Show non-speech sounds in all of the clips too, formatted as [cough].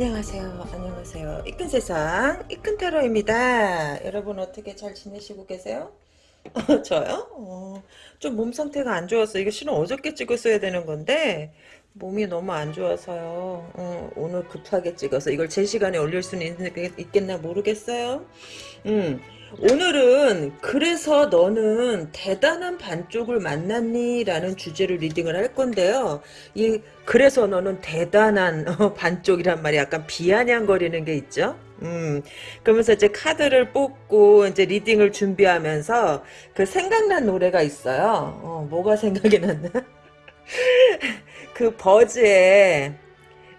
안녕하세요. 안녕하세요. 이끈 세상 이끈 테러입니다. 여러분 어떻게 잘 지내시고 계세요? [laughs] 저요? 어, 좀몸 상태가 안 좋아서 이거 실은 어저께 찍었어야 되는 건데 몸이 너무 안 좋아서요. 어, 오늘 급하게 찍어서 이걸 제 시간에 올릴 수는 있, 있겠나 모르겠어요. 음, 오늘은 그래서 너는 대단한 반쪽을 만났니? 라는 주제로 리딩을 할 건데요. 이 그래서 너는 대단한 [laughs] 어, 반쪽이란 말이 약간 비아냥거리는 게 있죠. 음, 그러면서 이제 카드를 뽑고 이제 리딩을 준비하면서 그 생각난 노래가 있어요. 어, 뭐가 생각이 났나? [laughs] 그 버즈의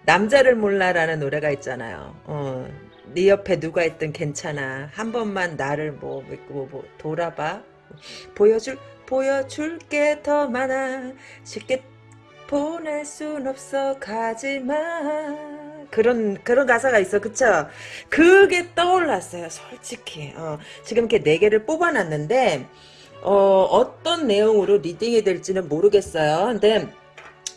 남자를 몰라라는 노래가 있잖아요. 어, 네 옆에 누가 있든 괜찮아. 한 번만 나를 뭐, 뭐, 뭐 돌아봐. 보여줄 보여줄 게 더 많아. 쉽게 보낼 순 없어 가지마. 그런 그런 가사가 있어 그쵸 그게 떠올랐어요 솔직히 어, 지금 이렇게 네 개를 뽑아놨는데 어, 어떤 내용으로 reading이 될지는 모르겠어요 근데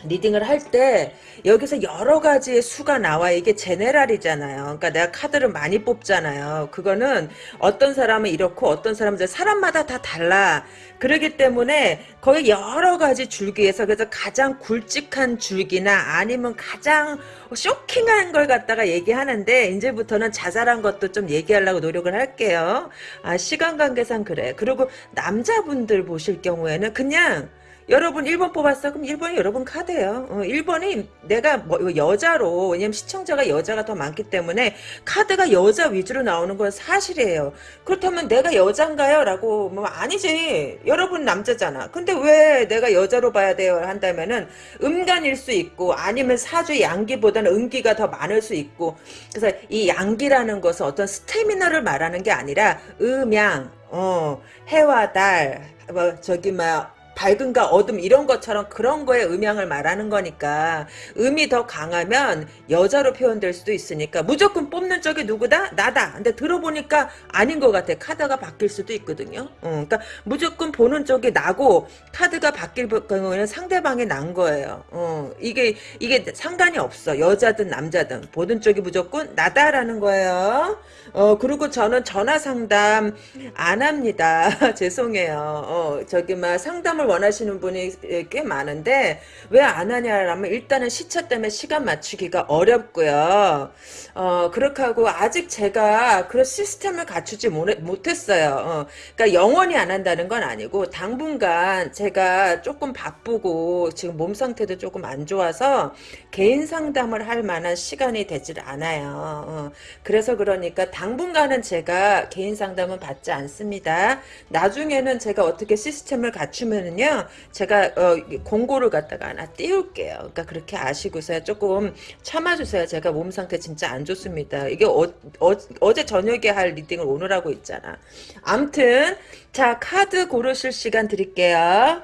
reading을 할 때 여기서 여러 가지의 수가 나와 이게 general이잖아요. 그러니까 내가 카드를 많이 뽑잖아요. 그거는 어떤 사람은 이렇고 어떤 사람은 사람마다 다 달라. 그러기 때문에 거의 여러 가지 줄기에서 그래서 가장 굵직한 줄기나 아니면 가장 쇼킹한 걸 갖다가 얘기하는데 이제부터는 자잘한 것도 좀 얘기하려고 노력을 할게요. 아 시간 관계상 그래. 그리고 남자분들 보실 경우에는 그냥 여러분 1번 뽑았어? 그럼 1번이 여러분 카드예요. 어, 1번이 내가 뭐 여자로 왜냐면 시청자가 여자가 더 많기 때문에 카드가 여자 위주로 나오는 건 사실이에요. 그렇다면 내가 여잔가요? 라고 뭐 아니지. 여러분 남자잖아. 근데 왜 내가 여자로 봐야 돼요? 한다면은 음간일 수 있고 아니면 사주 양기보다는 음기가 더 많을 수 있고 그래서 이 양기라는 것은 어떤 스태미너를 말하는 게 아니라 음양 어 해와 달 뭐 저기 막 밝은가 어둠 이런 것처럼 그런 거에 음양을 말하는 거니까 음이 더 강하면 여자로 표현될 수도 있으니까 무조건 뽑는 쪽이 누구다? 나다. 근데 들어보니까 아닌 것 같아. 카드가 바뀔 수도 있거든요. 어, 그러니까 무조건 보는 쪽이 나고 카드가 바뀔 경우에는 상대방이 난 거예요. 어, 이게 이게 상관이 없어. 여자든 남자든 보는 쪽이 무조건 나다라는 거예요. 어, 그리고 저는 전화 상담 안 합니다. [laughs] 죄송해요. 어, 저기 막 상담을 원하시는 분이 꽤 많은데 왜 안 하냐라면 일단은 시차 때문에 시간 맞추기가 어렵고요. 어, 그렇게 하고 아직 제가 그런 시스템을 갖추지 못했어요. 어, 그러니까 영원히 안 한다는 건 아니고 당분간 제가 조금 바쁘고 지금 몸 상태도 조금 안 좋아서 개인 상담을 할 만한 시간이 되질 않아요. 어, 그래서 그러니까 당분간은 제가 개인 상담은 받지 않습니다. 나중에는 제가 어떻게 시스템을 갖추면 은요, 제가 어, 공고를 갖다가 하나 띄울게요. 그러니까 그렇게 아시고서 조금 참아주세요. 제가 몸 상태 진짜 안 좋습니다. 이게 어, 어, 제 저녁에 할 리딩을 오늘 하고 있잖아. 암튼 자 카드 고르실 시간 드릴게요.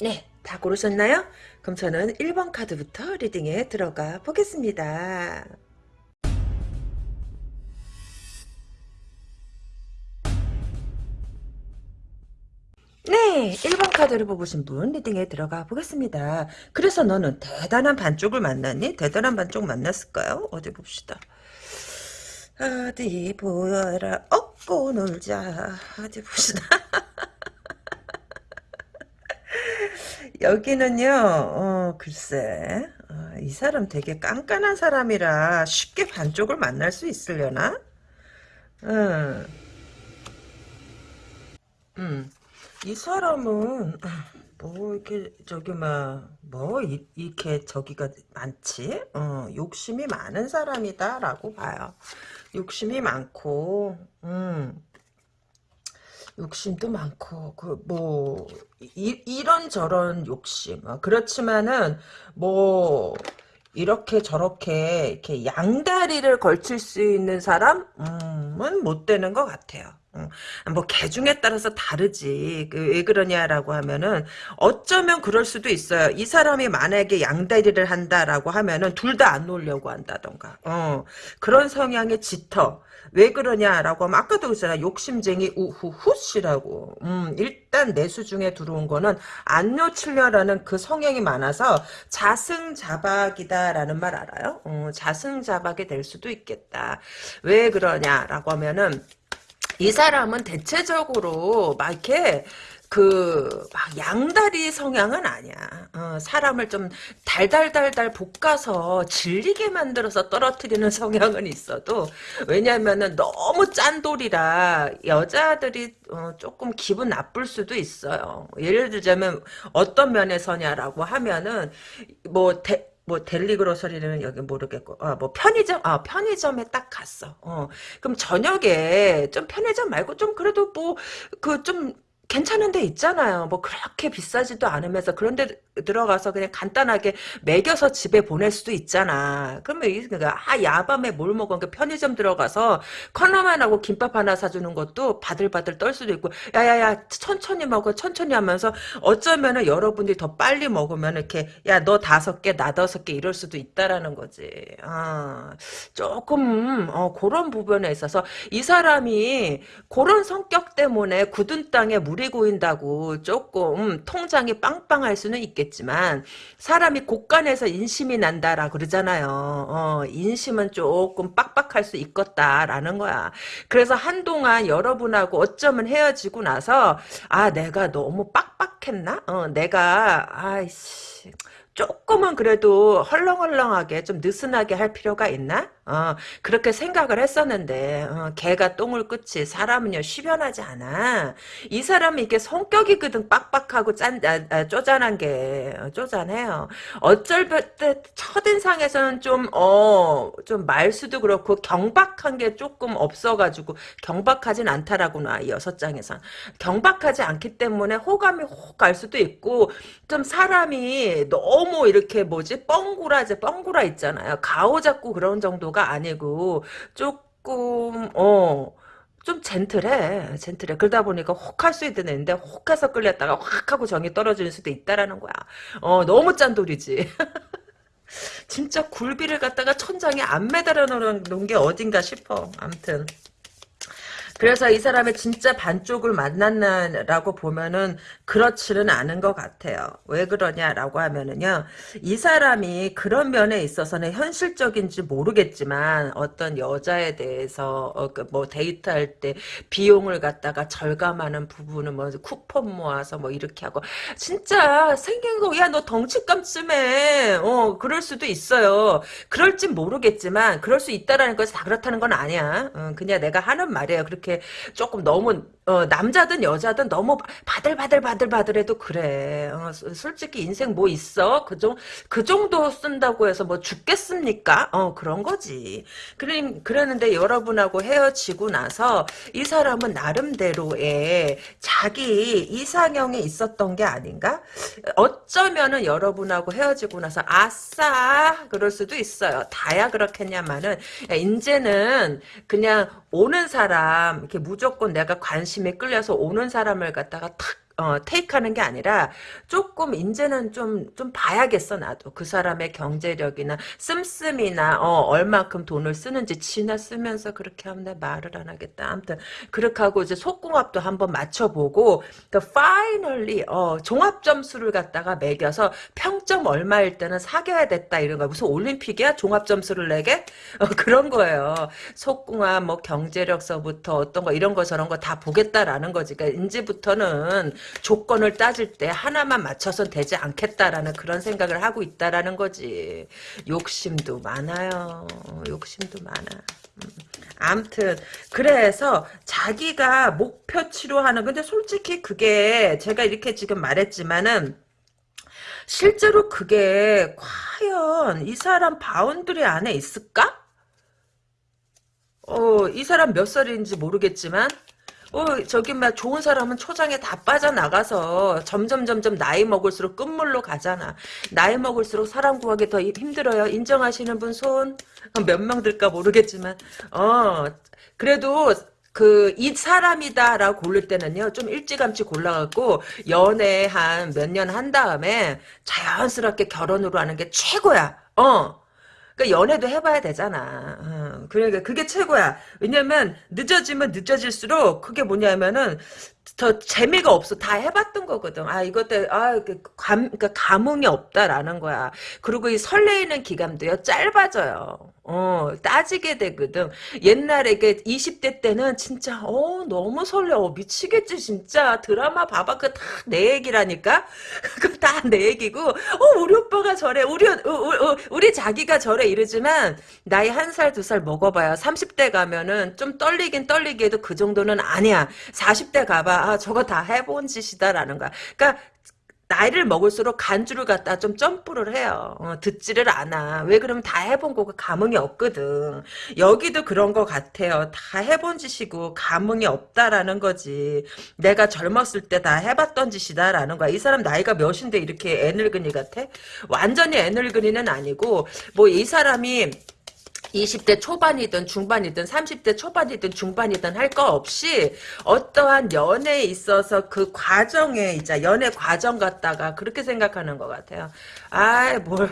네, 다 고르셨나요? 그럼 저는 1번 카드부터 리딩에 들어가 보겠습니다. 네, 1번 카드를 뽑으신 분 리딩에 들어가 보겠습니다. 그래서 너는 대단한 반쪽을 만났니? 대단한 반쪽 만났을까요? 어디 봅시다. 어디 보여라, 얻고 놀자. 어디 봅시다. [laughs] 여기는요, 어, 글쎄, 어, 이 사람 되게 깐깐한 사람이라 쉽게 반쪽을 만날 수 있으려나? 음, 음, 이 사람은, 뭐, 이렇게, 저기, 막, 뭐, 이, 이렇게 저기가 많지? 어, 욕심이 많은 사람이다라고 봐요. 욕심이 많고, 음, 욕심도 많고 그 뭐 이런 저런 욕심. 어, 그렇지만은 뭐 이렇게 저렇게 이렇게 양다리를 걸칠 수 있는 사람은 못 되는 것 같아요. 뭐 개중에 따라서 다르지. 그 왜 그러냐라고 하면은 어쩌면 그럴 수도 있어요. 이 사람이 만약에 양다리를 한다라고 하면은 둘 다 안 놀려고 한다던가. 어. 그런 성향의 짙어 왜 그러냐라고 하면 아까도 그랬잖아. 욕심쟁이 우후훗이라고. 음, 일단 내수 중에 들어온 거는 안 놓치려라는 그 성향이 많아서 자승자박이다라는 말 알아요? 어, 자승자박이 될 수도 있겠다. 왜 그러냐라고 하면은 이 사람은 대체적으로 막 이렇게 그, 막, 양다리 성향은 아니야. 어, 사람을 좀 달달달달 볶아서 질리게 만들어서 떨어뜨리는 [laughs] 성향은 있어도, 왜냐면은 너무 짠돌이라 여자들이 어, 조금 기분 나쁠 수도 있어요. 예를 들자면 어떤 면에서냐라고 하면은, 뭐, 대, 뭐 델리 그로서리는 여기 모르겠고 아 뭐 편의점 아 편의점에 딱 갔어 어 그럼 저녁에 좀 편의점 말고 좀 그래도 뭐 그 좀 괜찮은 데 있잖아요. 뭐 그렇게 비싸지도 않으면서 그런 데 들어가서 그냥 간단하게 먹여서 집에 보낼 수도 있잖아. 그러면 이 아, 야밤에 뭘 먹어? 그 편의점 들어가서 컵라면 하고 김밥 하나 사주는 것도 바들바들 떨 수도 있고, 야야야 천천히 먹어, 천천히 하면서 어쩌면은 여러분들이 더 빨리 먹으면 이렇게 야 너 다섯 개, 나 다섯 개 이럴 수도 있다라는 거지. 아, 조금 어, 그런 부분에 있어서 이 사람이 그런 성격 때문에 굳은 땅에 물이 고인다고 조금 통장이 빵빵할 수는 있겠. 있겠지만 사람이 곳간에서 인심이 난다라 그러잖아요. 어, 인심은 조금 빡빡할 수 있겠다라는 거야. 그래서 한동안 여러분하고 어쩌면 헤어지고 나서 아 내가 너무 빡빡했나? 어, 내가 아이씨 조금은 그래도 헐렁헐렁하게 좀 느슨하게 할 필요가 있나? 어, 그렇게 생각을 했었는데 어, 개가 똥을 끝이 사람은요 쉬변하지 않아. 이 사람은 이게 성격이거든 빡빡하고 짠 아, 아, 쪼잔한 게 어, 쪼잔해요. 어쩔 때 첫인상에서는 좀어 좀 말수도 그렇고 경박한 게 조금 없어가지고 경박하진 않다라구나 이 여섯 장에선 경박하지 않기 때문에 호감이 혹 갈 수도 있고 좀 사람이 너무 이렇게 뭐지 뻥구라지 뻥구라 있잖아요. 가오 잡고 그런 정도가 아니고 조금 어. 좀 젠틀해, 젠틀해. 그러다 보니까 혹할 수 있는 애인데 혹해서 끌렸다가 확 하고 정이 떨어지는 수도 있다라는 거야. 어, 너무 짠돌이지. [laughs] 진짜 굴비를 갖다가 천장에 안 매달아 놓은 게 어딘가 싶어. 암튼. 그래서 이 사람의 진짜 반쪽을 만났나라고 보면은 그렇지는 않은 것 같아요. 왜 그러냐라고 하면은요. 이 사람이 그런 면에 있어서는 현실적인지 모르겠지만 어떤 여자에 대해서 어, 그뭐 데이트할 때 비용을 갖다가 절감하는 부분은 뭐 쿠폰 모아서 뭐 이렇게 하고 진짜 생긴 거 야 너 덩치감 쯤에 어 그럴 수도 있어요. 그럴진 모르겠지만 그럴 수 있다라는 것이 다 그렇다는 건 아니야. 어, 그냥 내가 하는 말이에요. 그렇게 이렇게 조금 너무 어, 남자든 여자든 너무 바들바들바들바들해도 그래. 어, 솔직히 인생 뭐 있어? 그, 정, 그 정도 쓴다고 해서 뭐 죽겠습니까? 어, 그런 거지. 그래, 그랬는데 여러분하고 헤어지고 나서 이 사람은 나름대로의 자기 이상형에 있었던 게 아닌가? 어쩌면은 여러분하고 헤어지고 나서 아싸! 그럴 수도 있어요. 다야 그렇겠냐마는, 야, 이제는 그냥 오는 사람, 이렇게 무조건 내가 관심에 끌려서 오는 사람을 갖다가 탁 어, 테이크하는 게 아니라 조금 이제는 좀 좀 봐야겠어 나도 그 사람의 경제력이나 씀씀이나 어, 얼마큼 돈을 쓰는지 지나 쓰면서 그렇게 하면 내 말을 안 하겠다. 아무튼 그렇게 하고 이제 속궁합도 한번 맞춰보고 그 파이널리 어, 종합 점수를 갖다가 매겨서 평점 얼마일 때는 사귀어야 됐다 이런 거 무슨 올림픽이야 종합 점수를 내게 어, 그런 거예요. 속궁합 뭐 경제력서부터 어떤 거 이런 거 저런 거 다 보겠다라는 거지. 그러니까 이제부터는 조건을 따질 때 하나만 맞춰선 되지 않겠다라는 그런 생각을 하고 있다라는 거지. 욕심도 많아요. 욕심도 많아. 음. 암튼 그래서 자기가 목표치로 하는 근데 솔직히 그게 제가 이렇게 지금 말했지만은 실제로 그게 과연 이 사람 boundary 안에 있을까? 어, 이 사람 몇 살인지 모르겠지만 어, 저기 막 좋은 사람은 초장에 다 빠져나가서 점점 점점 나이 먹을수록 끝물로 가잖아. 나이 먹을수록 사람 구하기 더 힘들어요. 인정하시는 분 손? [laughs] 몇 명 들까 모르겠지만 어 그래도 그 이 사람이다라고 고를 때는요 좀 일찌감치 골라갖고 연애 한 몇 년 한 다음에 자연스럽게 결혼으로 하는 게 최고야. 어 그러니까 연애도 해봐야 되잖아. 어, 그러니까 그게 최고야. 왜냐면 늦어지면 늦어질수록 그게 뭐냐면은 더 재미가 없어. 다 해봤던 거거든. 아, 이것 때, 아, 그 감, 그러니까 감흥이 없다라는 거야. 그리고 이 설레이는 기간도요, 짧아져요. 어, 따지게 되거든. 옛날에, 그 20대 때는 진짜, 어, 너무 설레. 어, 미치겠지, 진짜. 드라마 봐봐. 그 다 내 얘기라니까? [laughs] 그 다 내 얘기고, 어, 우리 오빠가 저래. 우리, 어, 어, 어, 우리 자기가 저래. 이러지만, 나이 한 살, 두 살 먹어봐요. 30대 가면은 좀 떨리긴 떨리게 해도 그 정도는 아니야. 40대 가봐. 아, 저거 다 해본 짓이다라는 거야. 그러니까 나이를 먹을수록 간주를 갖다 좀 점프를 해요. 어, 듣지를 않아. 왜 그러면 다 해본 거고 감흥이 없거든. 여기도 그런 것 같아요. 다 해본 짓이고 감흥이 없다라는 거지. 내가 젊었을 때 다 해봤던 짓이다라는 거야. 이 사람 나이가 몇인데 이렇게 애늙은이 같아? 완전히 애늙은이는 아니고 뭐 이 사람이 20대 초반이든 중반이든 30대 초반이든 중반이든 할 거 없이 어떠한 연애에 있어서 그 과정에 이제 연애 과정 갖다가 그렇게 생각하는 것 같아요. 아이 뭘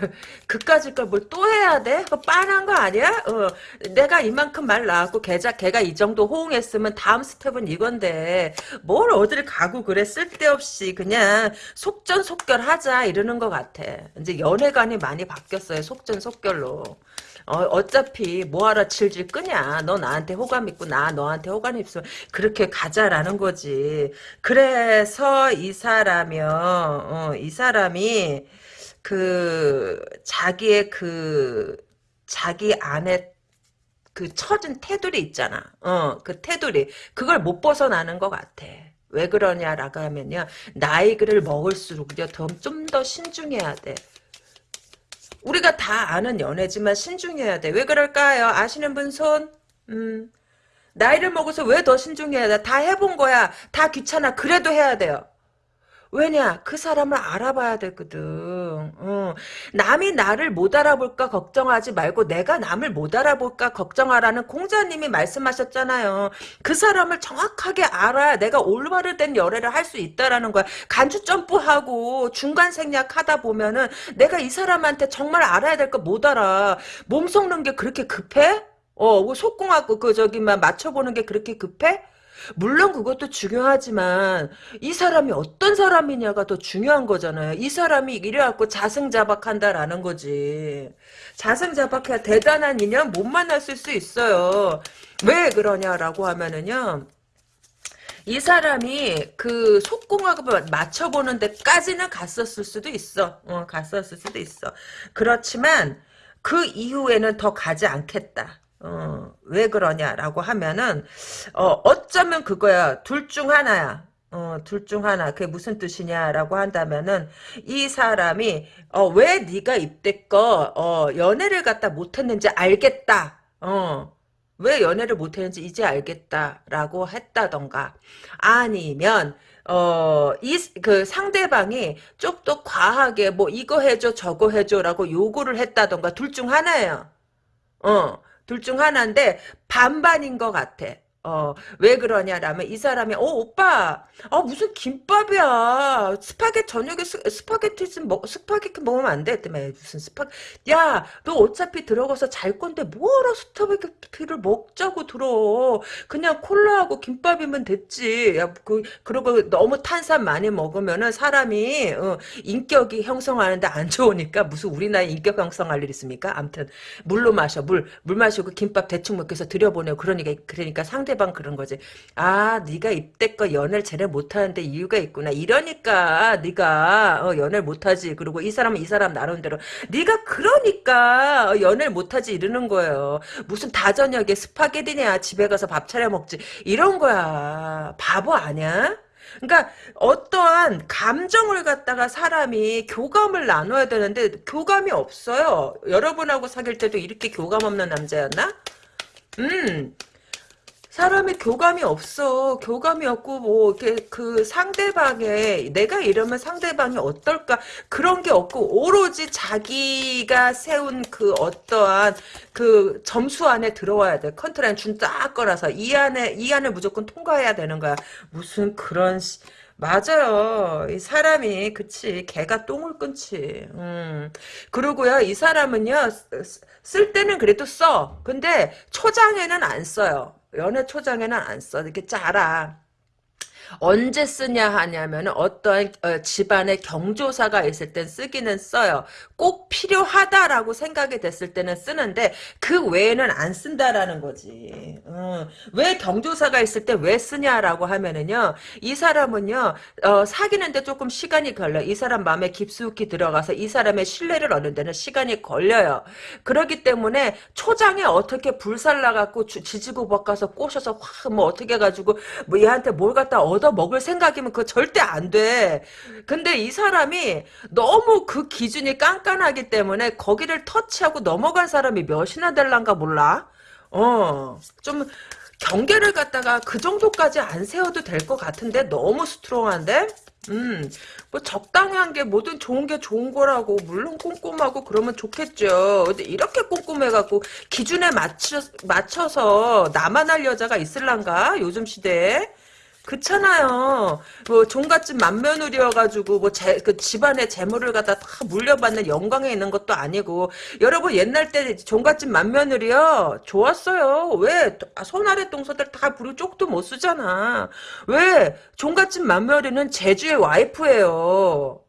그까짓 걸 뭘 또 해야 돼? 그 빤한 거 아니야? 어, 내가 이만큼 말 나왔고 걔자 걔가 이 정도 호응했으면 다음 스텝은 이건데 뭘 어딜 가고 그래 쓸데없이 그냥 속전속결하자 이러는 것 같아. 이제 연애관이 많이 바뀌었어요. 속전속결로. 어, 차피 뭐하러 질질 끄냐. 너 나한테 호감 있고 나 너한테 호감 있으면 그렇게 가자라는 거지. 그래서 이 사람이요. 어, 이 사람이 그 자기의 그 자기 안에 그 처진 테두리 있잖아. 어, 그 테두리. 그걸 못 벗어나는 것 같아. 왜 그러냐라고 하면요. 나이를 먹을수록요. 좀더 신중해야 돼. 우리가 다 아는 연애지만 신중해야 돼. 왜 그럴까요? 아시는 분 손? 음. 나이를 먹어서 왜 더 신중해야 돼? 다 해본 거야. 다 귀찮아. 그래도 해야 돼요. 왜냐 그 사람을 알아봐야 되거든 어. 남이 나를 못 알아볼까 걱정하지 말고 내가 남을 못 알아볼까 걱정하라는 공자님이 말씀하셨잖아요 그 사람을 정확하게 알아야 내가 올바르된 열애를 할 수 있다라는 거야 간주 점프하고 중간 생략하다 보면은 내가 이 사람한테 정말 알아야 될 거 못 알아 몸 속는 게 그렇게 급해? 어, 뭐 속궁하고 그 저기 만 맞춰보는 게 그렇게 급해? 물론 그것도 중요하지만 이 사람이 어떤 사람이냐가 더 중요한 거잖아요. 이 사람이 이래갖고 자승자박한다라는 거지. 자승자박해야 대단한 인연 못 만났을 수 있어요. 왜 그러냐라고 하면은요. 이 사람이 그 속궁합을 맞춰보는 데까지는 갔었을 수도 있어. 어, 갔었을 수도 있어. 그렇지만 그 이후에는 더 가지 않겠다. 어, 왜 그러냐라고 하면은 어, 어쩌면 그거야. 둘 중 하나야. 어, 둘 중 하나. 그게 무슨 뜻이냐라고 한다면은 이 사람이 어, 왜 네가 이때껏 어, 연애를 갖다 못 했는지 알겠다. 어. 왜 연애를 못 했는지 이제 알겠다라고 했다던가 아니면 어, 이, 그 상대방이 좀 더 과하게 뭐 이거 해줘 저거 해줘라고 요구를 했다던가 둘 중 하나예요. 어. 둘 중 하나인데 반반인 것 같아. 어, 왜 그러냐라면 이 사람이 어 오빠 아 무슨 김밥이야 스파게티 저녁에 스, 파게티 먹 스파게티 먹으면 안 돼? 했더니 무슨 스파 야너 어차피 들어가서 잘 건데 뭐하러 스파게티를 먹자고 들어 그냥 콜라하고 김밥이면 됐지 야, 그, 그리고 너무 탄산 많이 먹으면은 사람이 어, 인격이 형성하는데 안 좋으니까 무슨 우리 나이 인격 형성할 일 있습니까? 암튼 물로 마셔 물 물 마시고 김밥 대충 위해서 들여보내고 그러니까 그러니까 상대 상대방 그런 거지. 아, 네가 이때껏 연애를 제대 못하는데 이유가 있구나. 이러니까 네가 어, 연애를 못하지. 그리고 이 사람은 이 사람 나름대로 네가 그러니까 연애를 못하지 이러는 거예요. 무슨 다저녁에 스파게티냐 집에 가서 밥 차려 먹지 이런 거야. 바보 아니야? 그러니까 어떠한 감정을 갖다가 사람이 교감을 나눠야 되는데 교감이 없어요. 여러분하고 사귈 때도 이렇게 교감 없는 남자였나? 음, 사람이 교감이 없어. 교감이 없고 뭐 이렇게 그 상대방의 내가 이러면 상대방이 어떨까 그런 게 없고 오로지 자기가 세운 그 어떠한 그 점수 안에 들어와야 돼. 컨트라인 준딱 거라서 이 안에 이 안에 무조건 통과해야 되는 거야. 무슨 그런 맞아요. 이 사람이 그치 개가 똥을 끊지. 음. 그리고요 이 사람은요 쓰- 쓸 때는 그래도 써. 근데 초장에는 안 써요. 연애 초장에는 안 써. 이렇게 짜라. 언제 쓰냐 하냐면 어떠한 어, 집안의 경조사가 있을 땐 쓰기는 써요. 꼭 필요하다라고 생각이 됐을 때는 쓰는데 그 외에는 안 쓴다라는 거지. 어, 왜 경조사가 있을 때 왜 쓰냐라고 하면은요. 이 사람은요. 어, 사귀는데 조금 시간이 걸려. 이 사람 마음에 깊숙이 들어가서 이 사람의 신뢰를 얻는 데는 시간이 걸려요. 그렇기 때문에 초장에 어떻게 불살라갖고 지지고 볶아서 꼬셔서 확 뭐 어떻게 해가지고 뭐 얘한테 뭘 갖다 얻어 먹을 생각이면 그거 절대 안 돼. 근데 이 사람이 너무 그 기준이 깐깐하기 때문에 거기를 터치하고 넘어갈 사람이 몇이나 될란가 몰라. 어, 좀 경계를 갖다가 그 정도까지 안 세워도 될 것 같은데 너무 스트롱한데? 음, 뭐 적당한 게 뭐든 좋은 게 좋은 거라고 물론 꼼꼼하고 그러면 좋겠죠. 근데 이렇게 꼼꼼해갖고 기준에 맞춰 맞춰서 나만 할 여자가 있을란가 요즘 시대에? 그렇잖아요. 뭐 종갓집 맏며느리여가지고 뭐 제, 그 집안의 재물을 갖다 다 물려받는 영광에 있는 것도 아니고 여러분 옛날 때 종갓집 맏며느리요 좋았어요. 왜 아, 손아래 동서들 다 부리 쪽도 못 쓰잖아. 왜 종갓집 맏며느리는 제주의 와이프예요.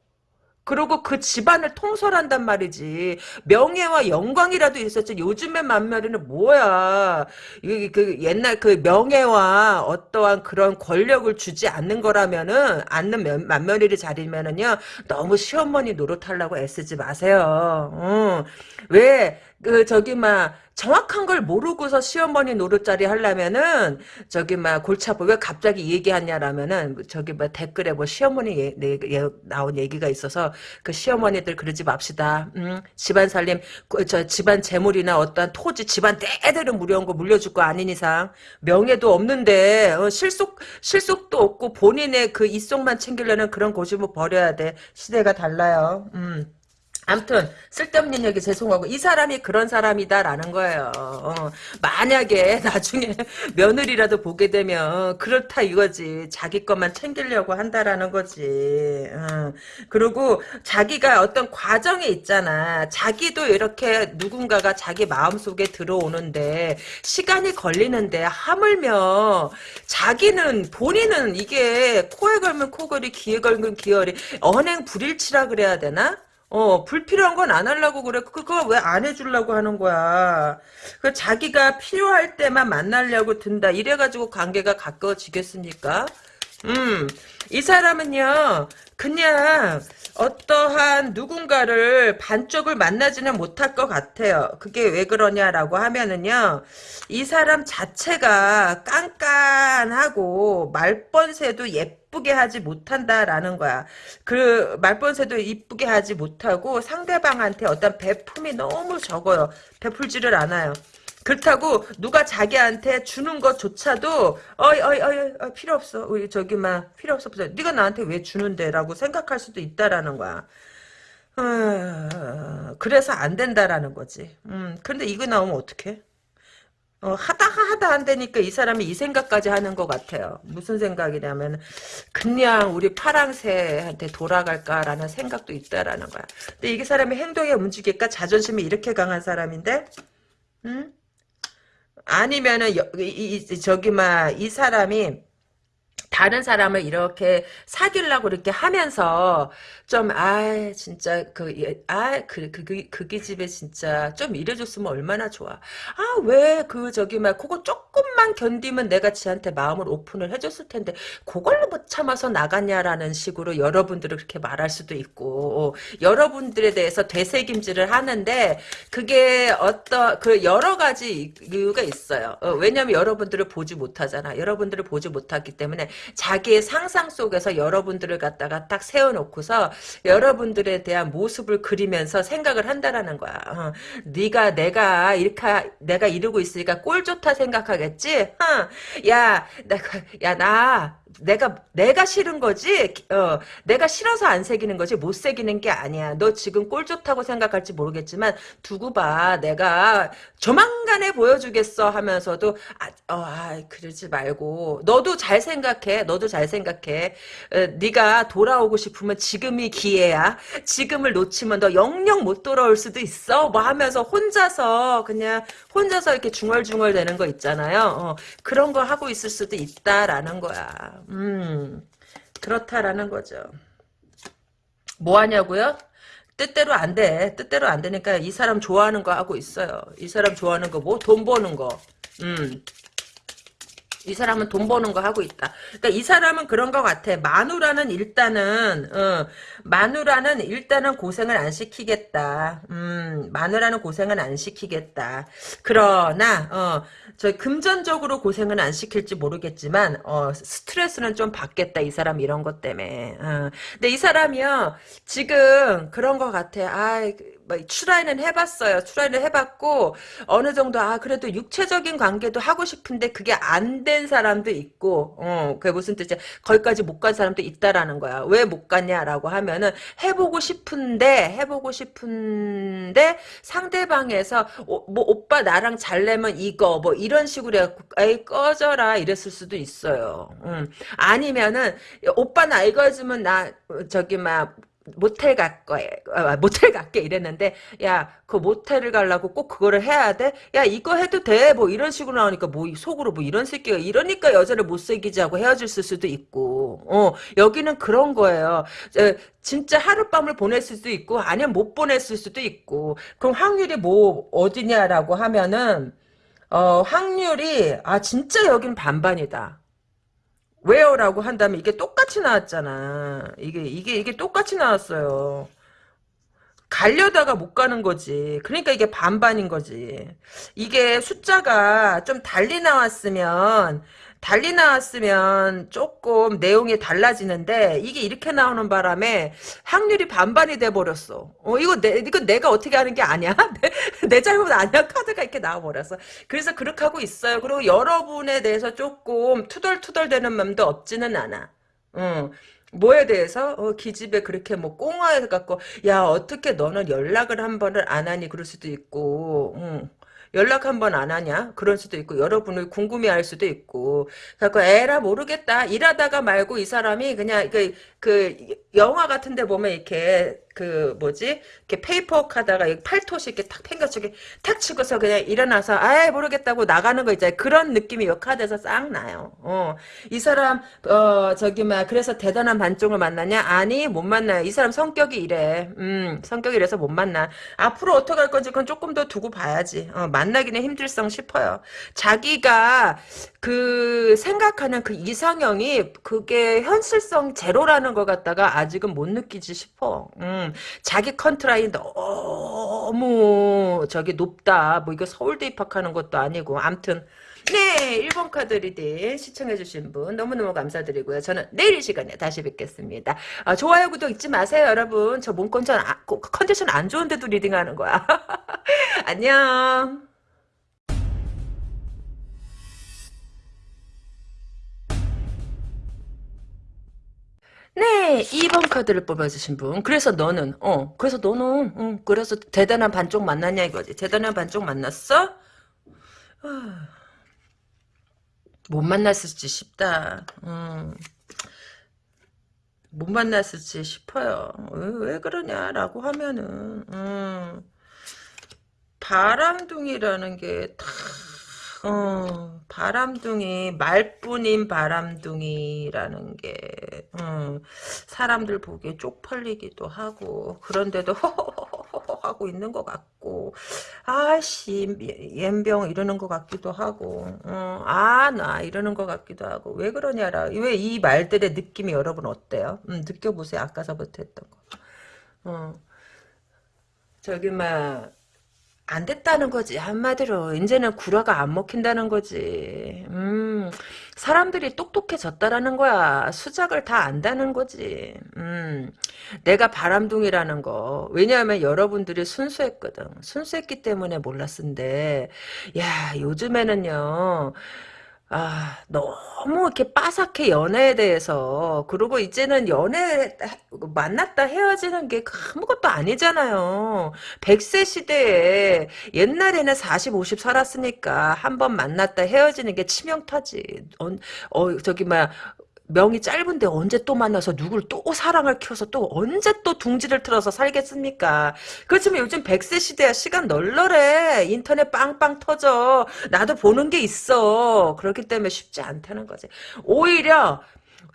그리고 그 집안을 통솔한단 말이지. 명예와 영광이라도 있었지. 요즘의 맏며느리는 뭐야. 이, 그 옛날 그 명예와 어떠한 그런 권력을 주지 않는 거라면은, 않는 맏며느리 자리면은요, 너무 시어머니 노릇하려고 애쓰지 마세요. 어. 왜, 그, 저기, 막, 정확한 걸 모르고서 시어머니 노릇자리 하려면은 저기 막 골치 아파 왜 갑자기 얘기하냐라면은 저기 뭐 댓글에 뭐 시어머니 예, 예, 예, 나온 얘기가 있어서 그 시어머니들 그러지 맙시다. 음, 집안 살림 그, 저 집안 재물이나 어떠한 토지 집안 대대로 무려운 거 물려줄 거 아닌 이상 명예도 없는데 어, 실속 실속도 없고 본인의 그 이속만 챙기려는 그런 고집을 버려야 돼. 시대가 달라요. 음. 암튼 쓸데없는 얘기 죄송하고 이 사람이 그런 사람이다라는 거예요. 어, 만약에 [laughs] 나중에 며느리라도 보게 되면 그렇다 이거지. 자기 것만 챙기려고 한다라는 거지. 어. 그리고 자기가 어떤 과정에 있잖아. 자기도 이렇게 누군가가 자기 마음속에 들어오는데 시간이 걸리는데 하물며 자기는 본인은 이게 코에 걸면 코걸이 귀에 걸면 귀걸이 언행 불일치라 그래야 되나? 어, 불필요한 건 안 하려고 그래. 그거 왜 안 해주려고 하는 거야. 그 자기가 필요할 때만 만나려고 든다. 이래가지고 관계가 가까워지겠습니까? 음, 이 사람은요, 그냥 어떠한 누군가를 반쪽을 만나지는 못할 것 같아요. 그게 왜 그러냐라고 하면은요, 이 사람 자체가 깐깐하고 말번새도 예 쁘게 하지 못한다라는 거야. 그 말번새도 이쁘게 하지 못하고 상대방한테 어떤 베품이 너무 적어요. 베풀지를 않아요. 그렇다고 누가 자기한테 주는 것조차도 어이 어이 어이, 어이 필요 없어 우리 저기 막 필요 없어 네가 나한테 왜 주는데라고 생각할 수도 있다라는 거야. 어, 그래서 안 된다라는 거지. 음, 근데 이거 나오면 어떡해? 어, 하다 하다 안 되니까 이 사람이 이 생각까지 하는 것 같아요. 무슨 생각이냐면 그냥 우리 파랑새한테 돌아갈까라는 생각도 있다라는 거야. 근데 이게 사람이 행동에 움직일까 자존심이 이렇게 강한 사람인데, 응? 아니면은 여, 이, 이, 저기 막이 사람이 다른 사람을 이렇게 사귀려고 이렇게 하면서 좀 아 진짜 그아그 그 그 그기 집에 진짜 좀 이래줬으면 얼마나 좋아. 아 왜 그 저기 막 그거 조금만 견디면 내가 지한테 마음을 오픈을 해줬을 텐데 그걸로 못 참아서 나갔냐라는 식으로 여러분들을 그렇게 말할 수도 있고 여러분들에 대해서 되새김질을 하는데 그게 어떤 그 여러 가지 이유가 있어요. 어, 왜냐면 여러분들을 보지 못하잖아. 여러분들을 보지 못하기 때문에 자기의 상상 속에서 여러분들을 갖다가 딱 세워놓고서 여러분들에 대한 모습을 그리면서 생각을 한다라는 거야. 어. 네가 내가 이렇게 내가 이러고 있으니까 꼴 좋다 생각하겠지? 어. 야, 내가 야나 내가 내가 싫은 거지? 어 내가 싫어서 안 새기는 거지? 못 새기는 게 아니야. 너 지금 꼴 좋다고 생각할지 모르겠지만 두고 봐. 내가 조만간에 보여주겠어 하면서도 아, 어, 아 그러지 말고. 너도 잘 생각해. 너도 잘 생각해. 어, 네가 돌아오고 싶으면 지금이 기회야. 지금을 놓치면 너 영영 못 돌아올 수도 있어. 뭐 하면서 혼자서 그냥 혼자서 이렇게 중얼중얼 되는 거 있잖아요. 어, 그런 거 하고 있을 수도 있다라는 거야 음 그렇다라는 거죠 뭐 하냐고요? 뜻대로 안 돼. 뜻대로 안 되니까 이 사람 좋아하는 거 하고 있어요. 이 사람 좋아하는 거 뭐? 돈 버는 거. 음. 이 사람은 돈 버는 거 하고 있다. 그러니까 이 사람은 그런 것 같아. 마누라는 일단은 어, 마누라는 일단은 고생을 안 시키겠다. 음, 마누라는 고생은 안 시키겠다. 그러나 어, 저 금전적으로 고생은 안 시킬지 모르겠지만 어, 스트레스는 좀 받겠다. 이 사람 이런 것 때문에. 어. 근데 이 사람이요 지금 그런 것 같아. 아. 뭐 추라이는 해봤어요. 추라이는 해봤고 어느 정도 아 그래도 육체적인 관계도 하고 싶은데 그게 안 된 사람도 있고 어 그게 무슨 뜻이야? 거기까지 못 간 사람도 있다라는 거야. 왜 못 갔냐라고 하면은 해보고 싶은데 해보고 싶은데 상대방에서 오, 뭐 오빠 나랑 잘내면 이거 뭐 이런 식으로 해갖고 에이 꺼져라 이랬을 수도 있어요. 음. 아니면은 오빠 나 이거 해주면 나 저기 막 모텔 갈 거에 아, 모텔 갈게 이랬는데 야 그 모텔을 가려고 꼭 그거를 해야 돼? 야 이거 해도 돼? 뭐 이런 식으로 나오니까 뭐 속으로 뭐 이런 새끼가 이러니까 여자를 못 새기지 하고 헤어질 수도 있고 어 여기는 그런 거예요. 에, 진짜 하룻밤을 보냈을 수도 있고 아니면 못 보냈을 수도 있고 그럼 확률이 뭐 어디냐라고 하면은 어 확률이 아 진짜 여긴 반반이다. 왜요라고 한다면 이게 똑같이 나왔잖아. 이게 이게 이게 똑같이 나왔어요. 가려다가 못 가는 거지. 그러니까 이게 반반인 거지. 이게 숫자가 좀 달리 나왔으면 달리 나왔으면 조금 내용이 달라지는데 이게 이렇게 나오는 바람에 확률이 반반이 돼 버렸어. 어 이거 내 이거 내가 어떻게 하는 게 아니야? [laughs] 내, 내 잘못 아니야? 카드가 이렇게 나와 버렸어. 그래서 그렇게 하고 있어요. 그리고 여러분에 대해서 조금 투덜투덜대는 마음도 없지는 않아. 응. 뭐에 대해서 어, 기집애 그렇게 뭐 꽁화해 갖고 야 어떻게 너는 연락을 한 번을 안 하니 그럴 수도 있고 응. 연락 한번 안 하냐? 그럴 수도 있고 여러분을 궁금해할 수도 있고 그래서 에라 모르겠다 일하다가 말고 이 사람이 그냥 그, 그 영화 같은데 보면 이렇게 그 뭐지? 이렇게 paper 하다가 팔토시 이렇게 탁 팽겨치게 탁 치고서 그냥 일어나서 아예 모르겠다고 나가는 거 있잖아요. 그런 느낌이 역화돼서 싹 나요. 어. 이 사람 어 저기 막 그래서 대단한 반쪽을 만나냐? 아니 못 만나요. 이 사람 성격이 이래. 음 성격이 이래서 못 만나. 앞으로 어떻게 할 건지 그건 조금 더 두고 봐야지. 어, 만나기는 힘들성 싶어요. 자기가 그 생각하는 그 이상형이 그게 현실성 제로라는 걸 갖다가 아직은 못 느끼지 싶어. 음. 자기 커트라인 너무 저기 높다. 뭐 이거 서울대 입학하는 것도 아니고 암튼 네 1번 카드 reading 시청해주신 분 너무너무 감사드리고요. 저는 내일 이 시간에 다시 뵙겠습니다. 아, 좋아요 구독 잊지 마세요 여러분. 저 몸 컨디션, 아, 컨디션 안 좋은데도 reading하는 거야. [laughs] 안녕. 네, 2번 카드를 뽑아주신 분. 그래서 너는, 어, 그래서 너는, 응, 그래서 대단한 반쪽 만났냐 이거지. 대단한 반쪽 만났어? 아, 못 만났을지 싶다. 음, 못 만났을지 싶어요. 왜, 왜 그러냐라고 하면은, 음, 바람둥이라는 게 다 어, 바람둥이, 말뿐인 바람둥이라는 게, 음, 사람들 보기에 쪽팔리기도 하고, 그런데도 허허허허 [laughs] 하고 있는 것 같고, 아씨, 옌병 이러는 것 같기도 하고, 어, 아, 나 이러는 것 같기도 하고, 왜 그러냐라, 왜 이 말들의 느낌이 여러분 어때요? 음, 느껴보세요. 아까서부터 했던 거. 어, 저기, 막, 안 됐다는 거지 한마디로. 이제는 구라가 안 먹힌다는 거지. 음 사람들이 똑똑해졌다라는 거야. 수작을 다 안다는 거지. 음 내가 바람둥이라는 거. 왜냐하면 여러분들이 순수했거든. 순수했기 때문에 몰랐는데. 야 요즘에는요 아, 너무 이렇게 빠삭해, 연애에 대해서. 그리고 이제는 연애, 만났다 헤어지는 게 아무것도 아니잖아요. 100세 시대에 옛날에는 40, 50 살았으니까 한 번 만났다 헤어지는 게 치명타지. 어, 어 저기, 막, 명이 짧은데 언제 또 만나서 누굴 또 사랑을 키워서 또 언제 또 둥지를 틀어서 살겠습니까? 그렇지만 요즘 100세 시대야 시간 널널해. 인터넷 빵빵 터져. 나도 보는 게 있어. 그렇기 때문에 쉽지 않다는 거지. 오히려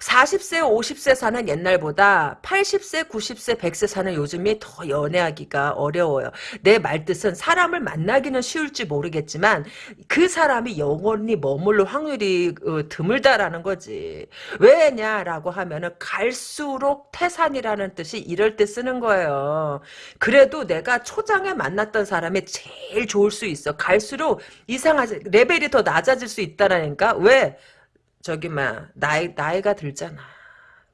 40세, 50세 사는 옛날보다 80세, 90세, 100세 사는 요즘이 더 연애하기가 어려워요. 내 말뜻은 사람을 만나기는 쉬울지 모르겠지만 그 사람이 영원히 머물러 확률이 어, 드물다라는 거지. 왜냐라고 하면은 갈수록 태산이라는 뜻이 이럴 때 쓰는 거예요. 그래도 내가 초장에 만났던 사람이 제일 좋을 수 있어. 갈수록 이상하지 레벨이 더 낮아질 수 있다라니까. 왜? 저기 막 나이 나이가 들잖아.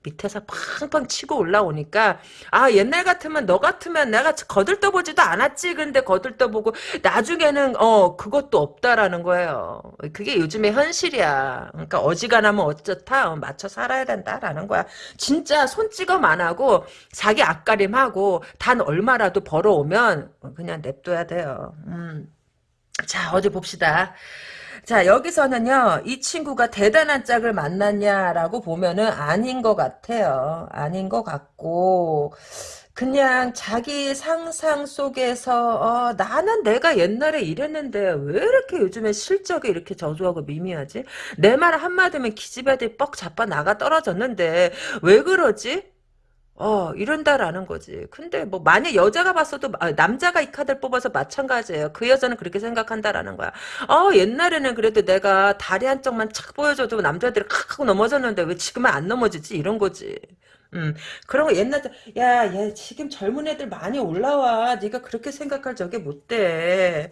밑에서 팡팡 치고 올라오니까 아 옛날 같으면 너 같으면 내가 거들떠보지도 않았지. 근데 거들떠보고 나중에는 어 그것도 없다라는 거예요. 그게 요즘의 현실이야. 그러니까 어지간하면 어쩌다 어, 맞춰 살아야 된다라는 거야. 진짜 손찌검 안 하고 자기 앞가림하고 단 얼마라도 벌어오면 그냥 냅둬야 돼요. 음. 자 어디 봅시다 자, 여기서는요, 이 친구가 대단한 짝을 만났냐라고 보면은 아닌 것 같아요. 아닌 것 같고, 그냥 자기 상상 속에서, 어, 나는 내가 옛날에 이랬는데, 왜 이렇게 요즘에 실적이 이렇게 저조하고 미미하지? 내 말 한마디면 기집애들이 뻑 자빠 나가 떨어졌는데, 왜 그러지? 어, 이런다라는 거지. 근데 뭐 만약 여자가 봤어도 아, 남자가 이 카드를 뽑아서 마찬가지예요. 그 여자는 그렇게 생각한다라는 거야. 어, 옛날에는 그래도 내가 다리 한쪽만 착 보여줘도 남자들이 칵 하고 넘어졌는데 왜 지금은 안 넘어지지? 이런 거지. 음, 그런 거 옛날 때, 야, 야, 지금 젊은 애들 많이 올라와. 네가 그렇게 생각할 적이 못 돼.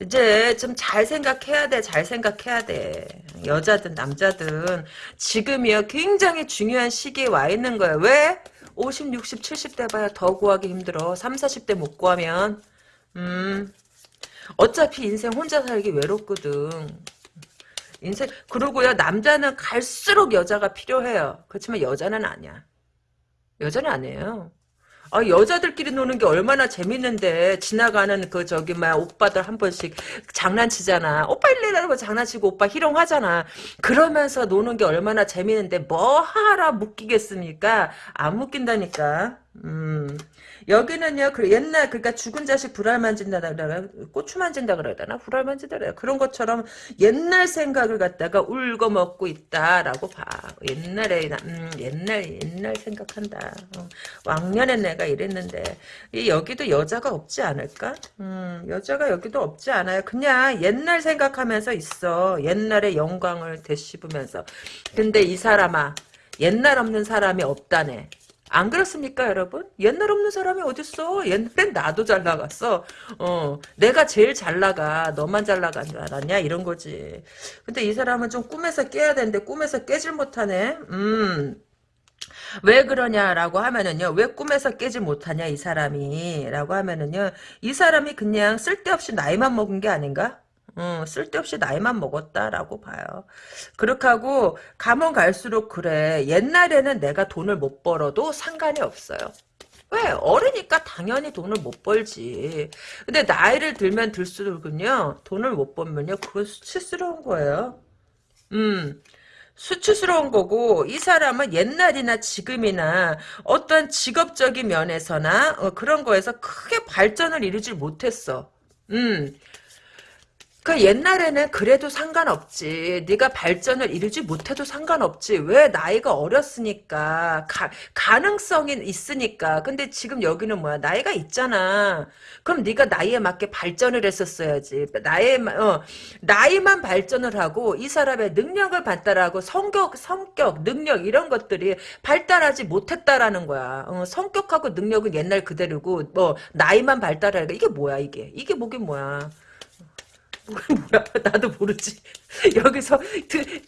이제 좀 잘 생각해야 돼. 잘 생각해야 돼. 여자든 남자든 지금이요 굉장히 중요한 시기에 와 있는 거야. 왜? 50, 60, 70대 봐야 더 구하기 힘들어. 3, 40대 못 구하면. 음. 어차피 인생 혼자 살기 외롭거든. 인생 그러고요 남자는 갈수록 여자가 필요해요. 그렇지만 여자는 아니야. 여자는 아니에요. 아, 여자들끼리 노는 게 얼마나 재밌는데 지나가는 그 저기 막 오빠들 한 번씩 장난치잖아. 오빠 일레라고 장난치고 오빠 희롱하잖아. 그러면서 노는 게 얼마나 재밌는데 뭐 하라 묶이겠습니까? 안 묶인다니까. 음. 여기는요, 그 옛날, 그니까 죽은 자식 불알 만진다 그러나, 고추 만진다 그러잖아. 불알 만진다 그래. 그런 것처럼 옛날 생각을 갖다가 울고 먹고 있다라고 봐. 옛날에, 음, 옛날, 옛날 생각한다. 어. 왕년에 내가 이랬는데, 이 여기도 여자가 없지 않을까? 음, 여자가 여기도 없지 않아요. 그냥 옛날 생각하면서 있어. 옛날의 영광을 되씹으면서. 근데 이 사람아, 옛날 없는 사람이 없다네. 안 그렇습니까, 여러분? 옛날 없는 사람이 어딨어? 옛날엔 나도 잘 나갔어. 어, 내가 제일 잘 나가. 너만 잘 나간 줄 알았냐? 이런 거지. 근데 이 사람은 좀 꿈에서 깨야 되는데 꿈에서 깨질 못하네. 음. 왜 그러냐라고 하면은요. 왜 꿈에서 깨지 못하냐 이 사람이 라고 하면은요. 이 사람이 그냥 쓸데없이 나이만 먹은 게 아닌가? 어, 쓸데없이 나이만 먹었다라고 봐요. 그렇게 하고 가면 갈수록 그래. 옛날에는 내가 돈을 못 벌어도 상관이 없어요. 왜? 어리니까 당연히 돈을 못 벌지. 근데 나이를 들면 들수록은요. 돈을 못 벌면요. 그건 수치스러운 거예요. 음. 수치스러운 거고 이 사람은 옛날이나 지금이나 어떤 직업적인 면에서나 어, 그런 거에서 크게 발전을 이루질 못했어. 음. 그 옛날에는 그래도 상관없지. 네가 발전을 이루지 못해도 상관없지. 왜 나이가 어렸으니까 가, 가능성이 있으니까. 근데 지금 여기는 뭐야? 나이가 있잖아. 그럼 네가 나이에 맞게 발전을 했었어야지. 나이 어, 나이만 발전을 하고 이 사람의 능력을 발달하고 성격, 성격, 능력 이런 것들이 발달하지 못했다라는 거야. 어, 성격하고 능력은 옛날 그대로고 뭐 나이만 발달하니까 이게 뭐야 이게? 이게 뭐긴 뭐야? 뭐야 나도 모르지 [laughs] 여기서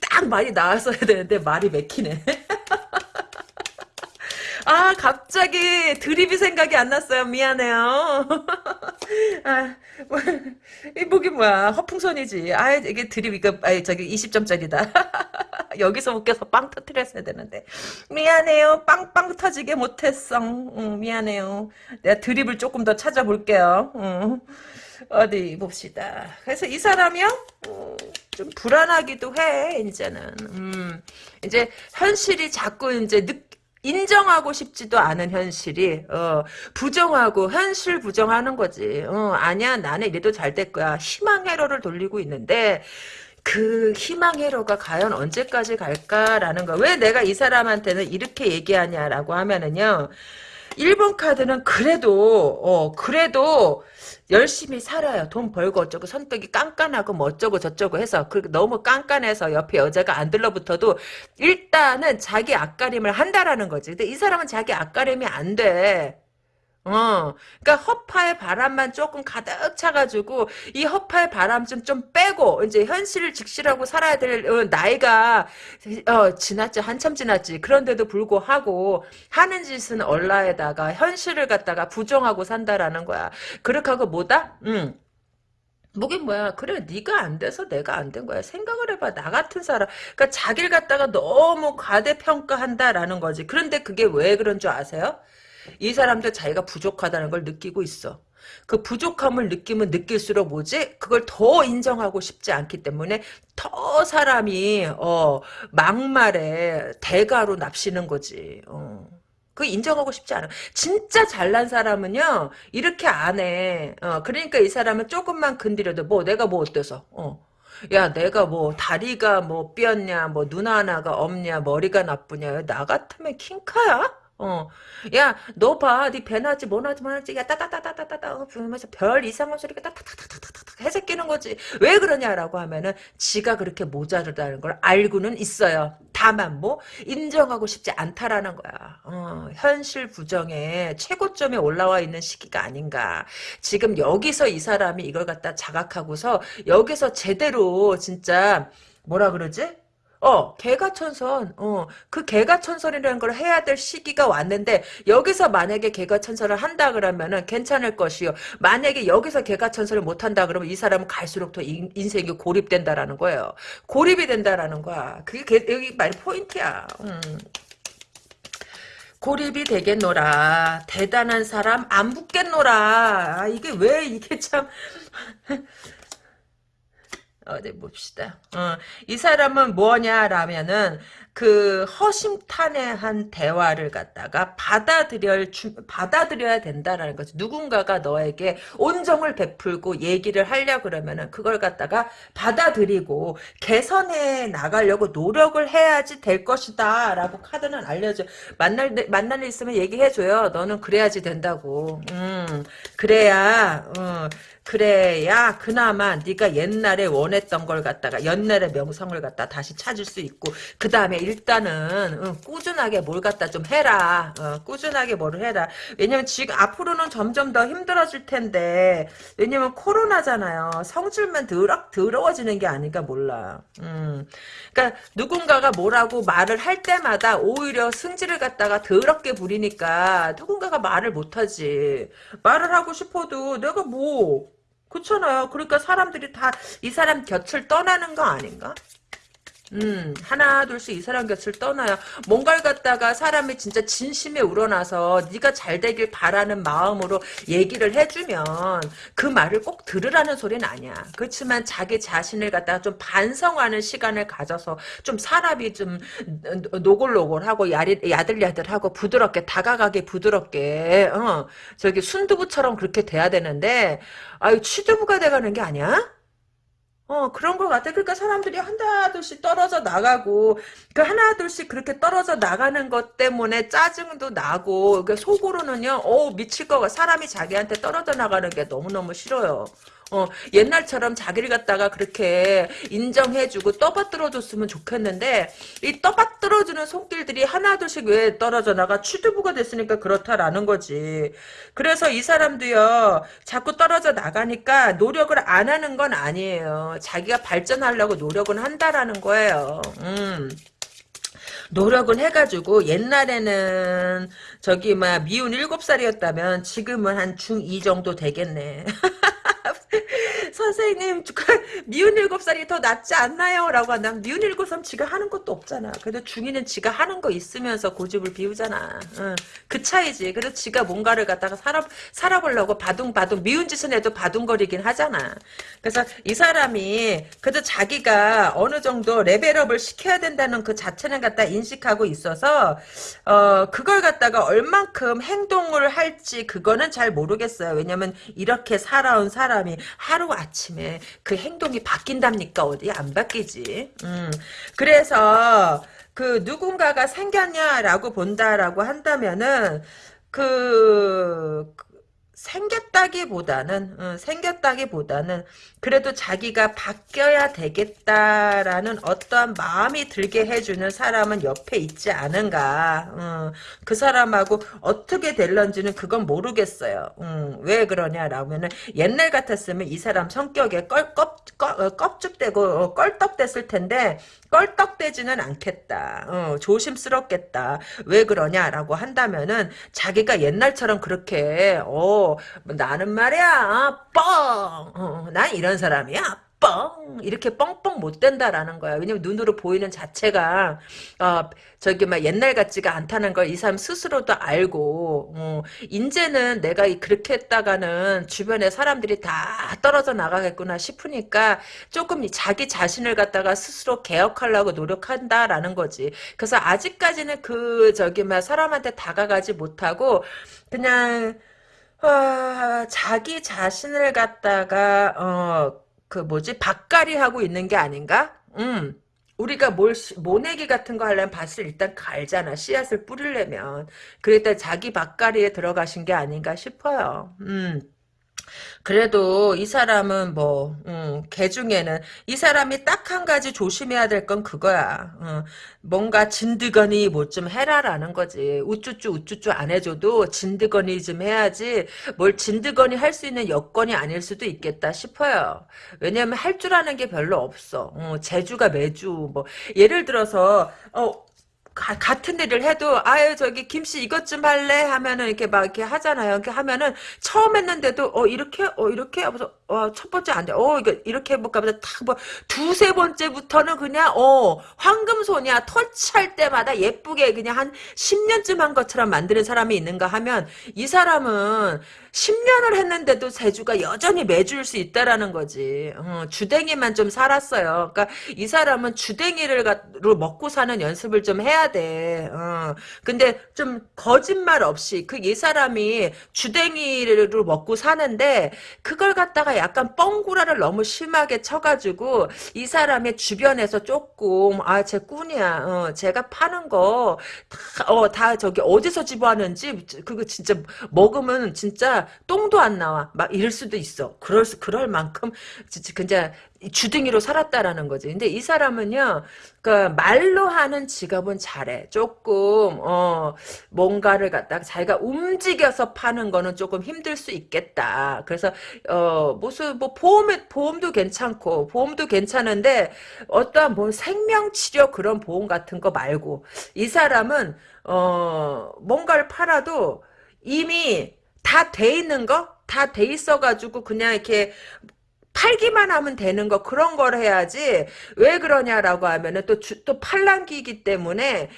딱 말이 나왔어야 되는데 말이 맥히네 [laughs] 아, 갑자기 드립이 생각이 안 났어요. 미안해요. [laughs] 아, 뭐, 이 목이 뭐야. 허풍선이지. 아, 이게 드립, 이거, 아 저기 20점짜리다. 여기서 웃겨서 빵 터트렸어야 되는데. 미안해요. 빵빵 터지게 못했어. 응, 미안해요. 내가 드립을 조금 더 찾아볼게요. 응. 어디 봅시다. 그래서 이 사람이요? 음, 좀 불안하기도 해, 이제는. 음, 이제 현실이 자꾸 이제 느, 인정하고 싶지도 않은 현실이 어, 부정하고 현실 부정하는 거지. 어, 아니야 나는 이래도 잘 될 거야. 희망 회로를 돌리고 있는데 그 희망 회로가 과연 언제까지 갈까라는 거. 왜 내가 이 사람한테는 이렇게 얘기하냐라고 하면은요. 1번 카드는 그래도 어 그래도 열심히 살아요. 돈 벌고 어쩌고 성격이 깐깐하고 뭐 어쩌고 저쩌고 해서 그 너무 깐깐해서 옆에 여자가 안 들러붙어도 일단은 자기 앞가림을 한다라는 거지. 근데 이 사람은 자기 앞가림이 안 돼. 어, 그러니까 허파의 바람만 조금 가득 차가지고 이 허파의 바람 좀 좀 빼고 이제 현실을 직시하고 살아야 될 어, 나이가 어, 지났지 한참 지났지. 그런데도 불구하고 하는 짓은 얼라에다가 현실을 갖다가 부정하고 산다라는 거야. 그렇게 하고 뭐다? 응. 뭐긴 뭐야 그래 네가 안 돼서 내가 안 된 거야 생각을 해봐 나 같은 사람 그러니까 자기를 갖다가 너무 과대평가한다라는 거지 그런데 그게 왜 그런 줄 아세요? 이 사람도 자기가 부족하다는 걸 느끼고 있어. 그 부족함을 느끼면 느낄수록 뭐지? 그걸 더 인정하고 싶지 않기 때문에 더 사람이 어 막말에 대가로 납시는 거지. 어. 그 인정하고 싶지 않아. 진짜 잘난 사람은요 이렇게 안 해. 어, 그러니까 이 사람은 조금만 건드려도 뭐 내가 뭐 어때서? 어. 야 내가 뭐 다리가 뭐 삐었냐 뭐 눈 하나가 없냐 머리가 나쁘냐 나 같으면 킹카야? 어. 야, 너 봐. 네 배나지, 뭐나지, 뭐나지. 야, 따따따따따따. 어, 부면서 별 이상한 소리가 따따따따따따 해새끼는 거지. 왜 그러냐라고 하면은 지가 그렇게 모자르다는 걸 알고는 있어요. 다만 뭐 인정하고 싶지 않다라는 거야. 어, 현실 부정에 최고점에 올라와 있는 시기가 아닌가. 지금 여기서 이 사람이 이걸 갖다 자각하고서 여기서 제대로 진짜 뭐라 그러지? 어, 개가천선, 어, 그 개가천선이라는 걸 해야 될 시기가 왔는데, 여기서 만약에 개가천선을 한다 그러면은 괜찮을 것이요. 만약에 여기서 개가천선을 못 한다 그러면 이 사람은 갈수록 더 인, 생이 고립된다라는 거예요. 고립이 된다라는 거야. 그게 개, 여기 말 포인트야. 음. 고립이 되겠노라. 대단한 사람 안 붙겠노라. 아, 이게 왜 이게 참 [laughs] 어디 봅시다. 어, 이 사람은 뭐냐라면은 그 허심탄회한 대화를 갖다가 받아들여 주, 받아들여야 된다라는 거죠. 누군가가 너에게 온정을 베풀고 얘기를 하려 그러면은 그걸 갖다가 받아들이고 개선해 나가려고 노력을 해야지 될 것이다라고 카드는 알려줘. 만날 만날 일 있으면 얘기해 줘요. 너는 그래야지 된다고. 음 그래야 어, 그래야 그나마 네가 옛날에 원했던 걸 갖다가 옛날의 명성을 갖다 다시 찾을 수 있고 그 다음에 일단은 어, 꾸준하게 뭘 갖다 좀 해라. 어, 꾸준하게 뭐를 해라. 왜냐면 지금 앞으로는 점점 더 힘들어질 텐데 왜냐면 코로나잖아요. 성질만 더럽, 더러워지는 게 아닌가 몰라. 음. 그러니까 누군가가 뭐라고 말을 할 때마다 오히려 승질을 갖다가 더럽게 부리니까 누군가가 말을 못하지. 말을 하고 싶어도 내가 뭐 그렇잖아요. 그러니까 사람들이 다 이 사람 곁을 떠나는 거 아닌가? 음, 하나 둘씩 이 사람 곁을 떠나야 뭔가를 갖다가 사람이 진짜 진심에 우러나서 네가 잘 되길 바라는 마음으로 얘기를 해주면 그 말을 꼭 들으라는 소리는 아니야. 그렇지만 자기 자신을 갖다가 좀 반성하는 시간을 가져서 좀 사람이 좀 노골노골하고 야들야들하고 부드럽게 다가가게 부드럽게 어, 저기 순두부처럼 그렇게 돼야 되는데 아유 취두부가 돼가는 게 아니야? 어, 그런 것 같아. 그러니까 사람들이 하나둘씩 떨어져 나가고, 그 하나둘씩 그렇게 떨어져 나가는 것 때문에 짜증도 나고, 그 속으로는요, 어 미칠 거, 사람이 자기한테 떨어져 나가는 게 너무너무 싫어요. 어, 옛날처럼 자기를 갖다가 그렇게 인정해주고 떠받들어줬으면 좋겠는데 이 떠받들어주는 손길들이 하나둘씩 왜 떨어져 나가 취두부가 됐으니까 그렇다라는 거지. 그래서 이 사람도요 자꾸 떨어져 나가니까 노력을 안 하는 건 아니에요. 자기가 발전하려고 노력은 한다라는 거예요. 음. 노력은 해가지고 옛날에는 저기 막 미운 일곱 살이었다면 지금은 한 중2 정도 되겠네. [laughs] 선생님 미운 일곱 살이 더 낫지 않나요? 라고 한다면 미운 일곱 살 지가 하는 것도 없잖아. 그래도 중이는 지가 하는 거 있으면서 고집을 비우잖아. 응. 그 차이지. 그래도 지가 뭔가를 갖다가 살아, 살아보려고 바둥바둥 미운 짓은 해도 바둥거리긴 하잖아. 그래서 이 사람이 그래도 자기가 어느 정도 레벨업을 시켜야 된다는 그 자체는 갖다 인식하고 있어서 어 그걸 갖다가 얼만큼 행동을 할지 그거는 잘 모르겠어요. 왜냐면 이렇게 살아온 사람이 하루 아침에 그 행동이 바뀐답니까? 어디 안 바뀌지. 음. 그래서 그 누군가가 생겼냐라고 본다라고 한다면은 그 생겼다기보다는 어, 생겼다기보다는 그래도 자기가 바뀌어야 되겠다라는 어떠한 마음이 들게 해주는 사람은 옆에 있지 않은가. 어, 그 사람하고 어떻게 될런지는 그건 모르겠어요. 음, 왜 그러냐라면은 옛날 같았으면 이 사람 성격에 껄껍 어, 껍죽대고 어, 껄떡댔을 텐데 껄떡대지는 않겠다. 어, 조심스럽겠다. 왜 그러냐라고 한다면은 자기가 옛날처럼 그렇게 어 나는 말이야 뻥! 어, 난 이런 사람이야 뻥 이렇게 뻥뻥 못 된다라는 거야. 왜냐면 눈으로 보이는 자체가 어, 저기 막 옛날 같지가 않다는 걸 이 사람 스스로도 알고 어, 이제는 내가 그렇게 했다가는 주변에 사람들이 다 떨어져 나가겠구나 싶으니까 조금 자기 자신을 갖다가 스스로 개혁하려고 노력한다라는 거지. 그래서 아직까지는 그 저기 막 사람한테 다가가지 못하고 그냥 아, 자기 자신을 갖다가 어 그 뭐지 밥갈이 하고 있는 게 아닌가? 음. 우리가 뭘 모내기 같은 거 하려면 밭을 일단 갈잖아 씨앗을 뿌리려면 그랬다 자기 밥갈이에 들어가신 게 아닌가 싶어요. 음. 그래도 이 사람은 뭐, 음, 개 중에는 이 사람이 딱 한 가지 조심해야 될 건 그거야. 어, 뭔가 진드거니 뭐 좀 해라라는 거지. 우쭈쭈 우쭈쭈 안 해줘도 진드거니 좀 해야지 뭘 진드거니 할 수 있는 여건이 아닐 수도 있겠다 싶어요. 왜냐면 할 줄 아는 게 별로 없어. 어, 제주가 매주 뭐 예를 들어서 어 가, 같은 일을 해도 아유 저기 김씨 이것 좀 할래 하면은 이렇게 막 이렇게 하잖아요. 이렇게 하면은 처음 했는데도 어 이렇게 어 이렇게 하면서 어 첫 번째 안 돼. 어 이거 이렇게 해볼까 하면서 탁뭐 두세 번째부터는 그냥 어 황금손이야 터치할 때마다 예쁘게 그냥 한 10년쯤 한 것처럼 만드는 사람이 있는가 하면 이 사람은 10년을 했는데도 세주가 여전히 매주일 수 있다라는 거지. 어, 주댕이만 좀 살았어요. 그러니까 이 사람은 주댕이를 먹고 사는 연습을 좀 해야 돼. 어. 근데 좀 거짓말 없이 그 이 사람이 주댕이를 먹고 사는데 그걸 갖다가 약간 뻥구라를 너무 심하게 쳐가지고 이 사람의 주변에서 조금 아 제 꾼이야. 어, 제가 파는 거다 어, 다 저기 어디서 집어하는지 그거 진짜 먹으면 진짜 똥도 안 나와. 막 이럴 수도 있어. 그럴 수, 그럴 만큼, 진짜, 주둥이로 살았다라는 거지. 근데 이 사람은요, 그 말로 하는 직업은 잘해. 조금 어 뭔가를 갖다가 자기가 움직여서 파는 거는 조금 힘들 수 있겠다. 그래서 어 무슨 뭐 보험에 보험도 괜찮고 보험도 괜찮은데 어떠한 뭐 생명 치료 그런 보험 같은 거 말고 이 사람은 어 뭔가를 팔아도 이미 다 돼 있는 거? 다 돼 있어가지고 그냥 이렇게 팔기만 하면 되는 거 그런 걸 해야지 왜 그러냐라고 하면은 또또 팔랑기이기 때문에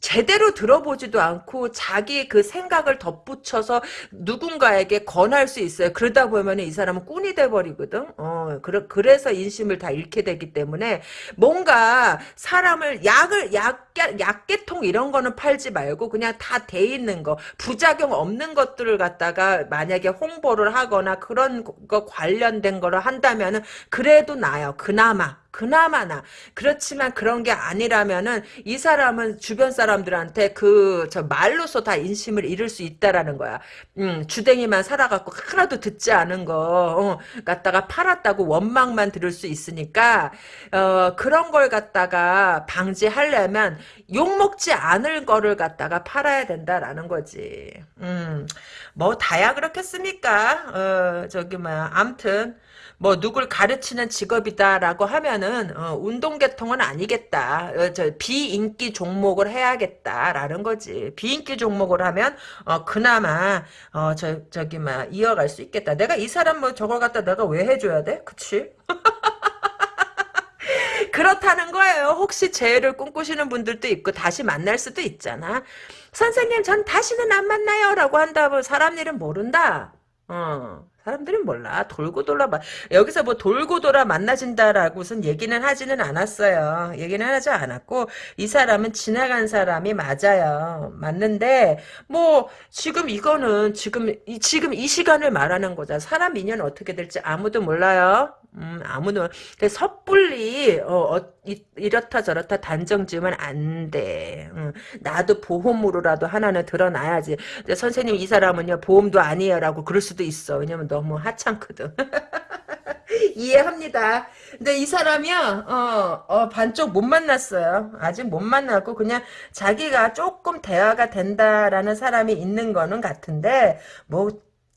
제대로 들어보지도 않고 자기 그 생각을 덧붙여서 누군가에게 권할 수 있어요. 그러다 보면 이 사람은 꾼이 돼버리거든. 어, 그래, 그래서 인심을 다 잃게 되기 때문에 뭔가 사람을 약을, 약, 약계통 이런 거는 팔지 말고 그냥 다 돼 있는 거, 부작용 없는 것들을 갖다가 만약에 홍보를 하거나 그런 거 관련된 거를 한다면은 그래도 나요. 그나마. 그나마나 그렇지만 그런 게 아니라면은 이 사람은 주변 사람들한테 그 저 말로서 다 인심을 잃을 수 있다라는 거야. 음, 주댕이만 살아갖고 하나도 듣지 않은 거 어, 갖다가 팔았다고 원망만 들을 수 있으니까 어, 그런 걸 갖다가 방지하려면 욕 먹지 않을 거를 갖다가 팔아야 된다라는 거지. 음, 뭐 다야 그렇겠습니까? 어, 저기 뭐야, 암튼. 뭐 누굴 가르치는 직업이다라고 하면은 어, 운동계통은 아니겠다. 어, 저 비인기 종목을 해야겠다라는 거지. 비인기 종목을 하면 어, 그나마 어, 저 저기 막 이어갈 수 있겠다. 내가 이 사람 뭐 저걸 갖다 내가 왜 해줘야 돼? 그치? [laughs] 그렇다는 거예요. 혹시 재해를 꿈꾸시는 분들도 있고 다시 만날 수도 있잖아. 선생님 전 다시는 안 만나요 라고 한다면 사람 일은 모른다. 어. 사람들은 몰라. 돌고 돌아 마- 여기서 뭐 돌고 돌아 만나진다라고선 얘기는 하지는 않았어요. 얘기는 하지 않았고 이 사람은 지나간 사람이 맞아요. 맞는데 뭐 지금 이거는 지금 이, 지금 이 시간을 말하는 거잖아. 사람 인연 어떻게 될지 아무도 몰라요. 음, 아무도 그 섣불리 어, 어, 이, 이렇다 저렇다 단정 지으면 안 돼. 음, 나도 보험으로라도 하나는 들어놔야지. 근데 선생님 이 사람은요 보험도 아니에요라고 그럴 수도 있어. 왜냐면 너무 하찮거든. [laughs] 이해합니다. 근데 이 사람이요, 어, 어, 반쪽 못 만났어요. 아직 못 만났고, 그냥 자기가 조금 대화가 된다라는 사람이 있는 거는 같은데, 뭐,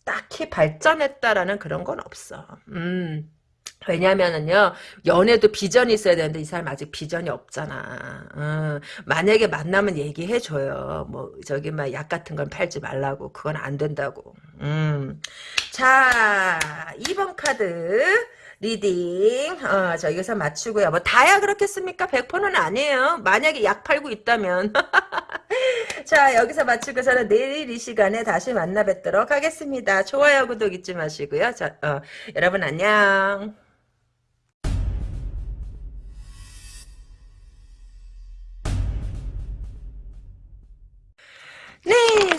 딱히 발전했다라는 그런 건 없어. 음. 왜냐면은요 연애도 비전이 있어야 되는데 이 사람 아직 비전이 없잖아. 어, 만약에 만나면 얘기해줘요. 뭐 저기 막 약 같은 건 팔지 말라고 그건 안 된다고. 음. 자 2번 카드 reading 어, 저 여기서 마치고요. 뭐 다야 그렇겠습니까? 100%는 아니에요. 만약에 약 팔고 있다면 [laughs] 자 여기서 마치고서는 내일 이 시간에 다시 만나 뵙도록 하겠습니다. 좋아요 구독 잊지 마시고요. 자 어, 여러분 안녕.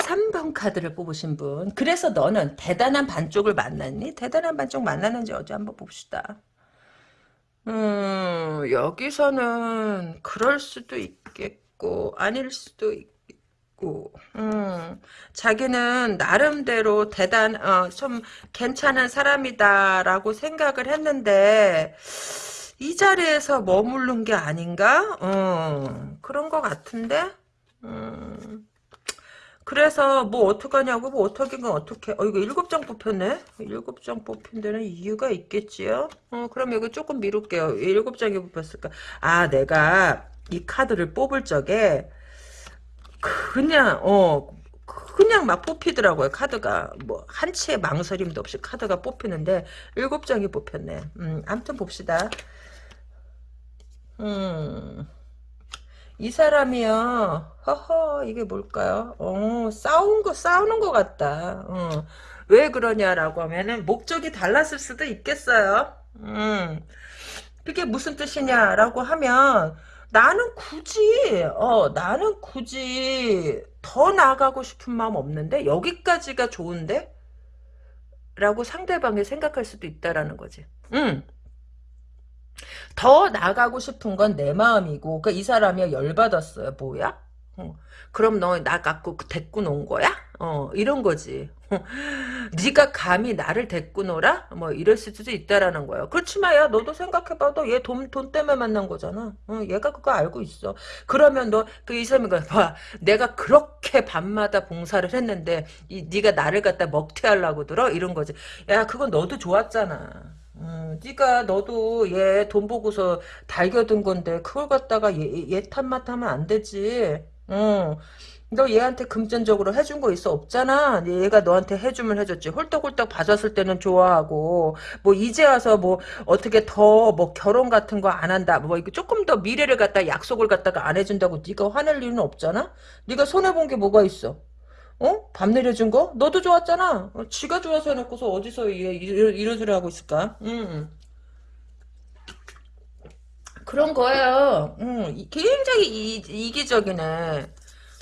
3번 카드를 뽑으신 분. 그래서 너는 대단한 반쪽을 만났니? 대단한 반쪽 만났는지 어디 한번 봅시다. 음, 여기서는 그럴 수도 있겠고, 아닐 수도 있고, 음, 자기는 나름대로 대단, 어, 좀 괜찮은 사람이다라고 생각을 했는데, 이 자리에서 머무른 게 아닌가? 어, 그런 것 같은데? 음. 그래서 뭐 어떡하냐고 뭐건 어떻게 어 이거 일곱 장 뽑혔네? 일곱 장 뽑힌 데는 이유가 있겠지요? 어 그럼 이거 조금 미룰게요. 왜 일곱 장이 뽑혔을까? 아 내가 이 카드를 뽑을 적에 그냥 어 그냥 막 뽑히더라고요 카드가. 뭐 한 치의 망설임도 없이 카드가 뽑히는데 일곱 장이 뽑혔네. 음 아무튼 봅시다. 음 이 사람이요. 허허, 이게 뭘까요? 어, 싸운 거, 싸우는 것 같다. 어. 왜 그러냐라고 하면은, 목적이 달랐을 수도 있겠어요. 음. 그게 무슨 뜻이냐라고 하면, 나는 굳이, 어, 나는 굳이 더 나아가고 싶은 마음 없는데, 여기까지가 좋은데? 라고 상대방이 생각할 수도 있다라는 거지. 음. 더 나가고 싶은 건 내 마음이고 그러니까 이 사람이 열받았어요. 뭐야? 어. 그럼 너 나 갖고 데리고 논 거야? 어 이런 거지. [laughs] 네가 감히 나를 데리고 놀아? 뭐 이럴 수도 있다라는 거예요. 그렇지만 야 너도 생각해봐도 얘돈 돈 때문에 만난 거잖아. 어, 얘가 그거 알고 있어. 그러면 너 그 이 사람이 봐 내가 그렇게 밤마다 봉사를 했는데 이 네가 나를 갖다 먹튀하려고 들어 이런 거지. 야 그건 너도 좋았잖아. 음, 네가 너도 얘 돈 보고서 달겨든 건데 그걸 갖다가 얘, 얘 탓만 하면 안 되지. 응. 너 얘한테 금전적으로 해준 거 있어 없잖아. 얘가 너한테 해주면 해줬지. 홀떡홀떡 봐줬을 때는 좋아하고 뭐 이제 와서 뭐 어떻게 더 뭐 결혼 같은 거 안 한다. 뭐 이거 조금 더 미래를 갖다 약속을 갖다가 안 해준다고 네가 화낼 일은 없잖아. 네가 손해 본 게 뭐가 있어? 어? 밥 내려준 거? 너도 좋았잖아. 어, 지가 좋아서 해놓고서 어디서 얘 이런, 이런 소리 하고 있을까? 음. 그런 거예요. 음, 이- 굉장히 이, 이기적이네.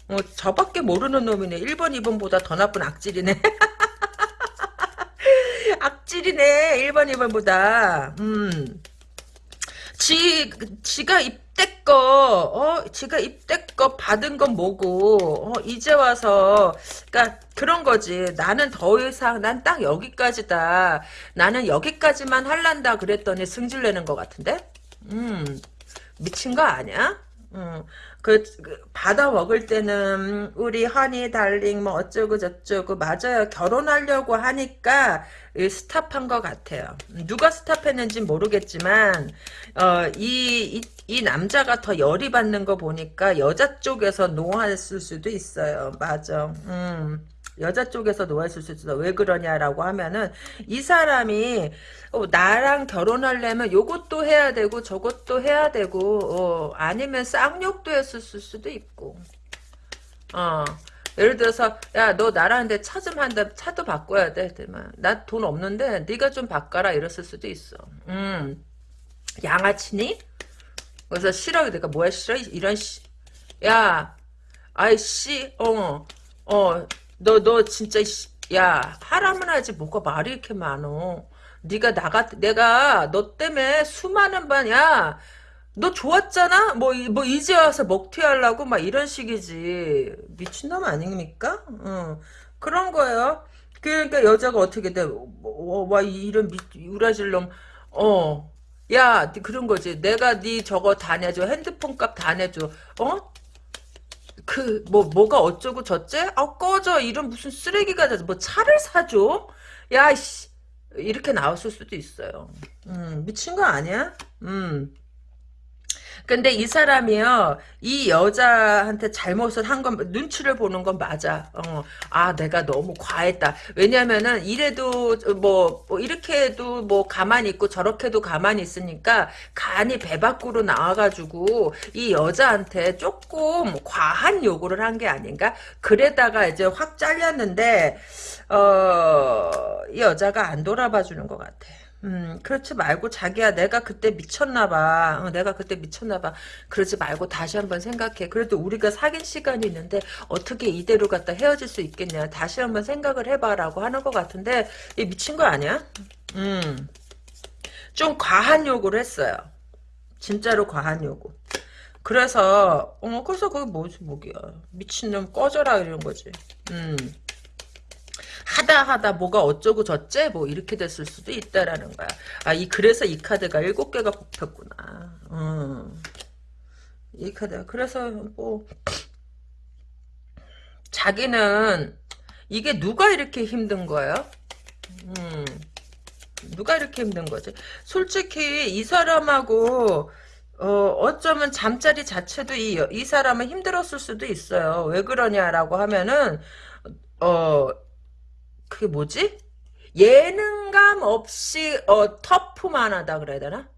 어, 저밖에 모르는 놈이네. 1번, 2번보다 더 나쁜 악질이네. [laughs] 악질이네. 1번, 2번보다. 음. 지, 지가 입 대 거, 어, 지가 입대 거 받은 건 뭐고, 어, 이제 와서, 그니까, 그런 거지. 나는 더 이상, 난 딱 여기까지다. 나는 여기까지만 할란다 그랬더니 승질내는 것 같은데? 음, 미친 거 아니야? 음, 그, 그 받아 먹을 때는 우리 허니 달링 뭐 어쩌고 저쩌고 맞아요. 결혼하려고 하니까 스탑한 것 같아요. 누가 스탑했는지 모르겠지만 어, 이, 이, 이 남자가 더 열이 받는 거 보니까 여자 쪽에서 노했을 수도 있어요. 맞아. 음. 여자 쪽에서 노했을 수도 있어. 왜 그러냐라고 하면은 이 사람이 어, 나랑 결혼하려면 요것도 해야 되고 저것도 해야 되고 어, 아니면 쌍욕도 했을 수도 있고. 어 예를 들어서 야 너 나랑 근데 차 좀 한다 차도 바꿔야 돼 나 돈 없는데 네가 좀 바꿔라 이랬을 수도 있어. 음. 양아치니? 그래서 싫어. 내가 뭐야 싫어? 이런 씨 야 아이씨. 어어 너 너 진짜 야 하라면 하지 뭐가 말이 이렇게 많어 네가 나가 내가 너 때문에 수많은 반 야 너 좋았잖아? 뭐, 뭐, 이제 와서 먹튀하려고? 막 이런 식이지. 미친놈 아닙니까? 어. 그런 거예요. 그러니까 여자가 어떻게 돼? 뭐, 와, 이런 미, 우라질 놈. 어. 야, 그런 거지. 내가 네 저거 다 내줘. 핸드폰 값 다 내줘. 어? 그, 뭐, 뭐가 어쩌고 저째? 아, 꺼져. 이런 무슨 쓰레기가 돼. 뭐 차를 사줘? 야, 씨. 이렇게 나왔을 수도 있어요. 음, 미친 거 아니야? 음. 근데 이 사람이요, 이 여자한테 잘못을 한 건, 눈치를 보는 건 맞아. 어, 아, 내가 너무 과했다. 왜냐면은, 이래도, 뭐, 뭐, 이렇게 해도 뭐, 가만히 있고, 저렇게 도 가만히 있으니까, 간이 배 밖으로 나와가지고, 이 여자한테 조금 과한 요구를 한 게 아닌가? 그래다가 이제 확 잘렸는데, 어, 이 여자가 안 돌아봐 주는 것 같아. 음, 그렇지 말고 자기야 내가 그때 미쳤나 봐. 어, 내가 그때 미쳤나 봐. 그러지 말고 다시 한번 생각해. 그래도 우리가 사귄 시간이 있는데 어떻게 이대로 갖다 헤어질 수 있겠냐. 다시 한번 생각을 해봐라고 하는 것 같은데 이 미친 거 아니야? 음, 좀 과한 요구를 했어요. 진짜로 과한 요구. 그래서 어 그래서 그게 뭐지 뭐야 미친놈 꺼져라 이런 거지. 음. 하다 하다 뭐가 어쩌고 저째 뭐 이렇게 됐을 수도 있다라는 거야. 아 이 그래서 이 카드가 일곱 개가 뽑혔구나. 음. 이 카드 그래서 뭐 자기는 이게 누가 이렇게 힘든 거예요? 음. 누가 이렇게 힘든 거지? 솔직히 이 사람하고 어, 어쩌면 잠자리 자체도 이, 이 사람은 힘들었을 수도 있어요. 왜 그러냐라고 하면은, 어, 그게 뭐지? 예능감 없이 어 터프만하다 그래야 되나?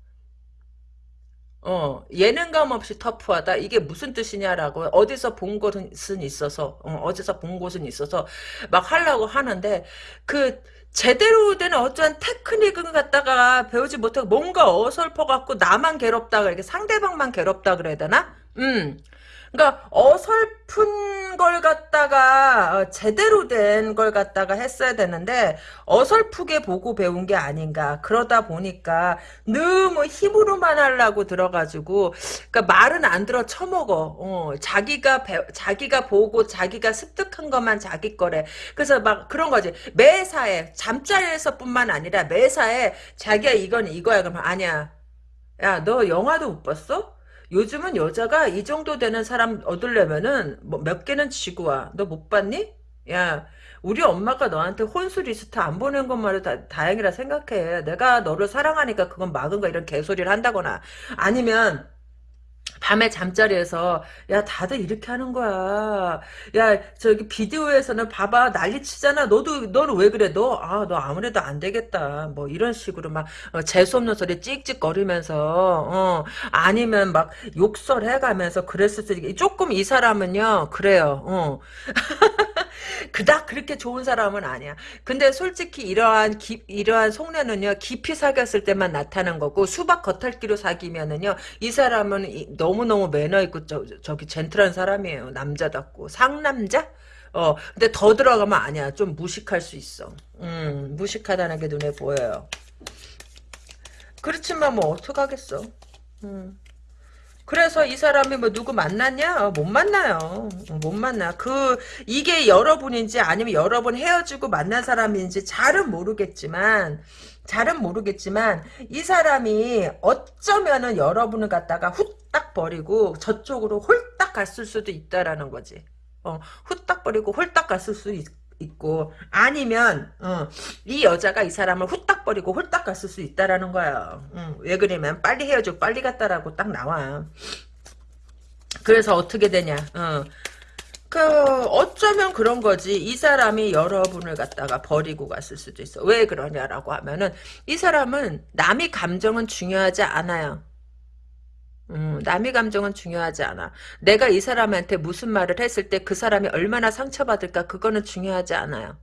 어 예능감 없이 터프하다 이게 무슨 뜻이냐라고 어디서 본 것은 있어서 어, 디서본 곳은 있어서 막 하려고 하는데 그 제대로 된 어떠한 테크닉을 갖다가 배우지 못하고 뭔가 어설퍼 갖고 나만 괴롭다 이렇게 상대방만 괴롭다 그래야 되나? 음 그러니까 어설픈 걸 갖다가 어, 제대로 된 걸 갖다가 했어야 되는데 어설프게 보고 배운 게 아닌가. 그러다 보니까 너무 힘으로만 하려고 들어가지고 그러니까 말은 안 들어 처먹어. 어, 자기가 배, 자기가 보고 자기가 습득한 것만 자기 거래. 그래서 막 그런 거지. 매사에 잠자리에서뿐만 아니라 매사에 자기가 이건 이거야. 그러면 아니야. 야 너 영화도 못 봤어? 요즘은 여자가 이 정도 되는 사람 얻으려면은 뭐 몇 개는 지고 와. 너 못 봤니? 야, 우리 엄마가 너한테 혼수 리스트 안 보낸 것만으로 다, 다행이라 생각해. 내가 너를 사랑하니까 그건 막은 거 이런 개소리를 한다거나 아니면 밤에 잠자리에서 야 다들 이렇게 하는 거야. 야 저기 비디오에서는 봐봐. 난리 치잖아. 너도 너는 왜 그래? 너 아 너 아 무래도 안 되겠다. 뭐 이런 식으로 막 어, 재수 없는 소리 찍찍거리면서 어 아니면 막 욕설해가면서 그랬을 때 조금 이 사람은요 그래요. 어 [laughs] 그닥 그렇게 좋은 사람은 아니야. 근데 솔직히 이러한 기, 이러한 속내는요 깊이 사귀었을 때만 나타난 거고 수박 겉핥기로 사귀면은요 이 사람은 너무 너무 매너 있고 저, 저기 젠틀한 사람이에요. 남자답고 상남자. 어 근데 더 들어가면 아니야. 좀 무식할 수 있어. 음 무식하다는 게 눈에 보여요. 그렇지만 뭐 어떡하겠어. 음. 그래서 이 사람이 뭐 누구 만났냐? 어, 못 만나요. 어, 못 만나. 그 이게 여러분인지 아니면 여러분 헤어지고 만난 사람인지 잘은 모르겠지만 잘은 모르겠지만 이 사람이 어쩌면은 여러분을 갖다가 후딱 버리고 저쪽으로 홀딱 갔을 수도 있다라는 거지. 어, 후딱 버리고 홀딱 갔을 수 있, 있고 아니면 어, 이 여자가 이 사람을 후딱 버리고 홀딱 갔을 수 있다라는 거야. 음, 왜 그러면 빨리 헤어져 빨리 갔다라고 딱 나와. 그래서 어떻게 되냐? 어. 그 어쩌면 그런 거지. 이 사람이 여러분을 갖다가 버리고 갔을 수도 있어. 왜 그러냐라고 하면은 이 사람은 남의 감정은 중요하지 않아요. 음, 남의 감정은 중요하지 않아. 내가 이 사람한테 무슨 말을 했을 때 그 사람이 얼마나 상처받을까 그거는 중요하지 않아요.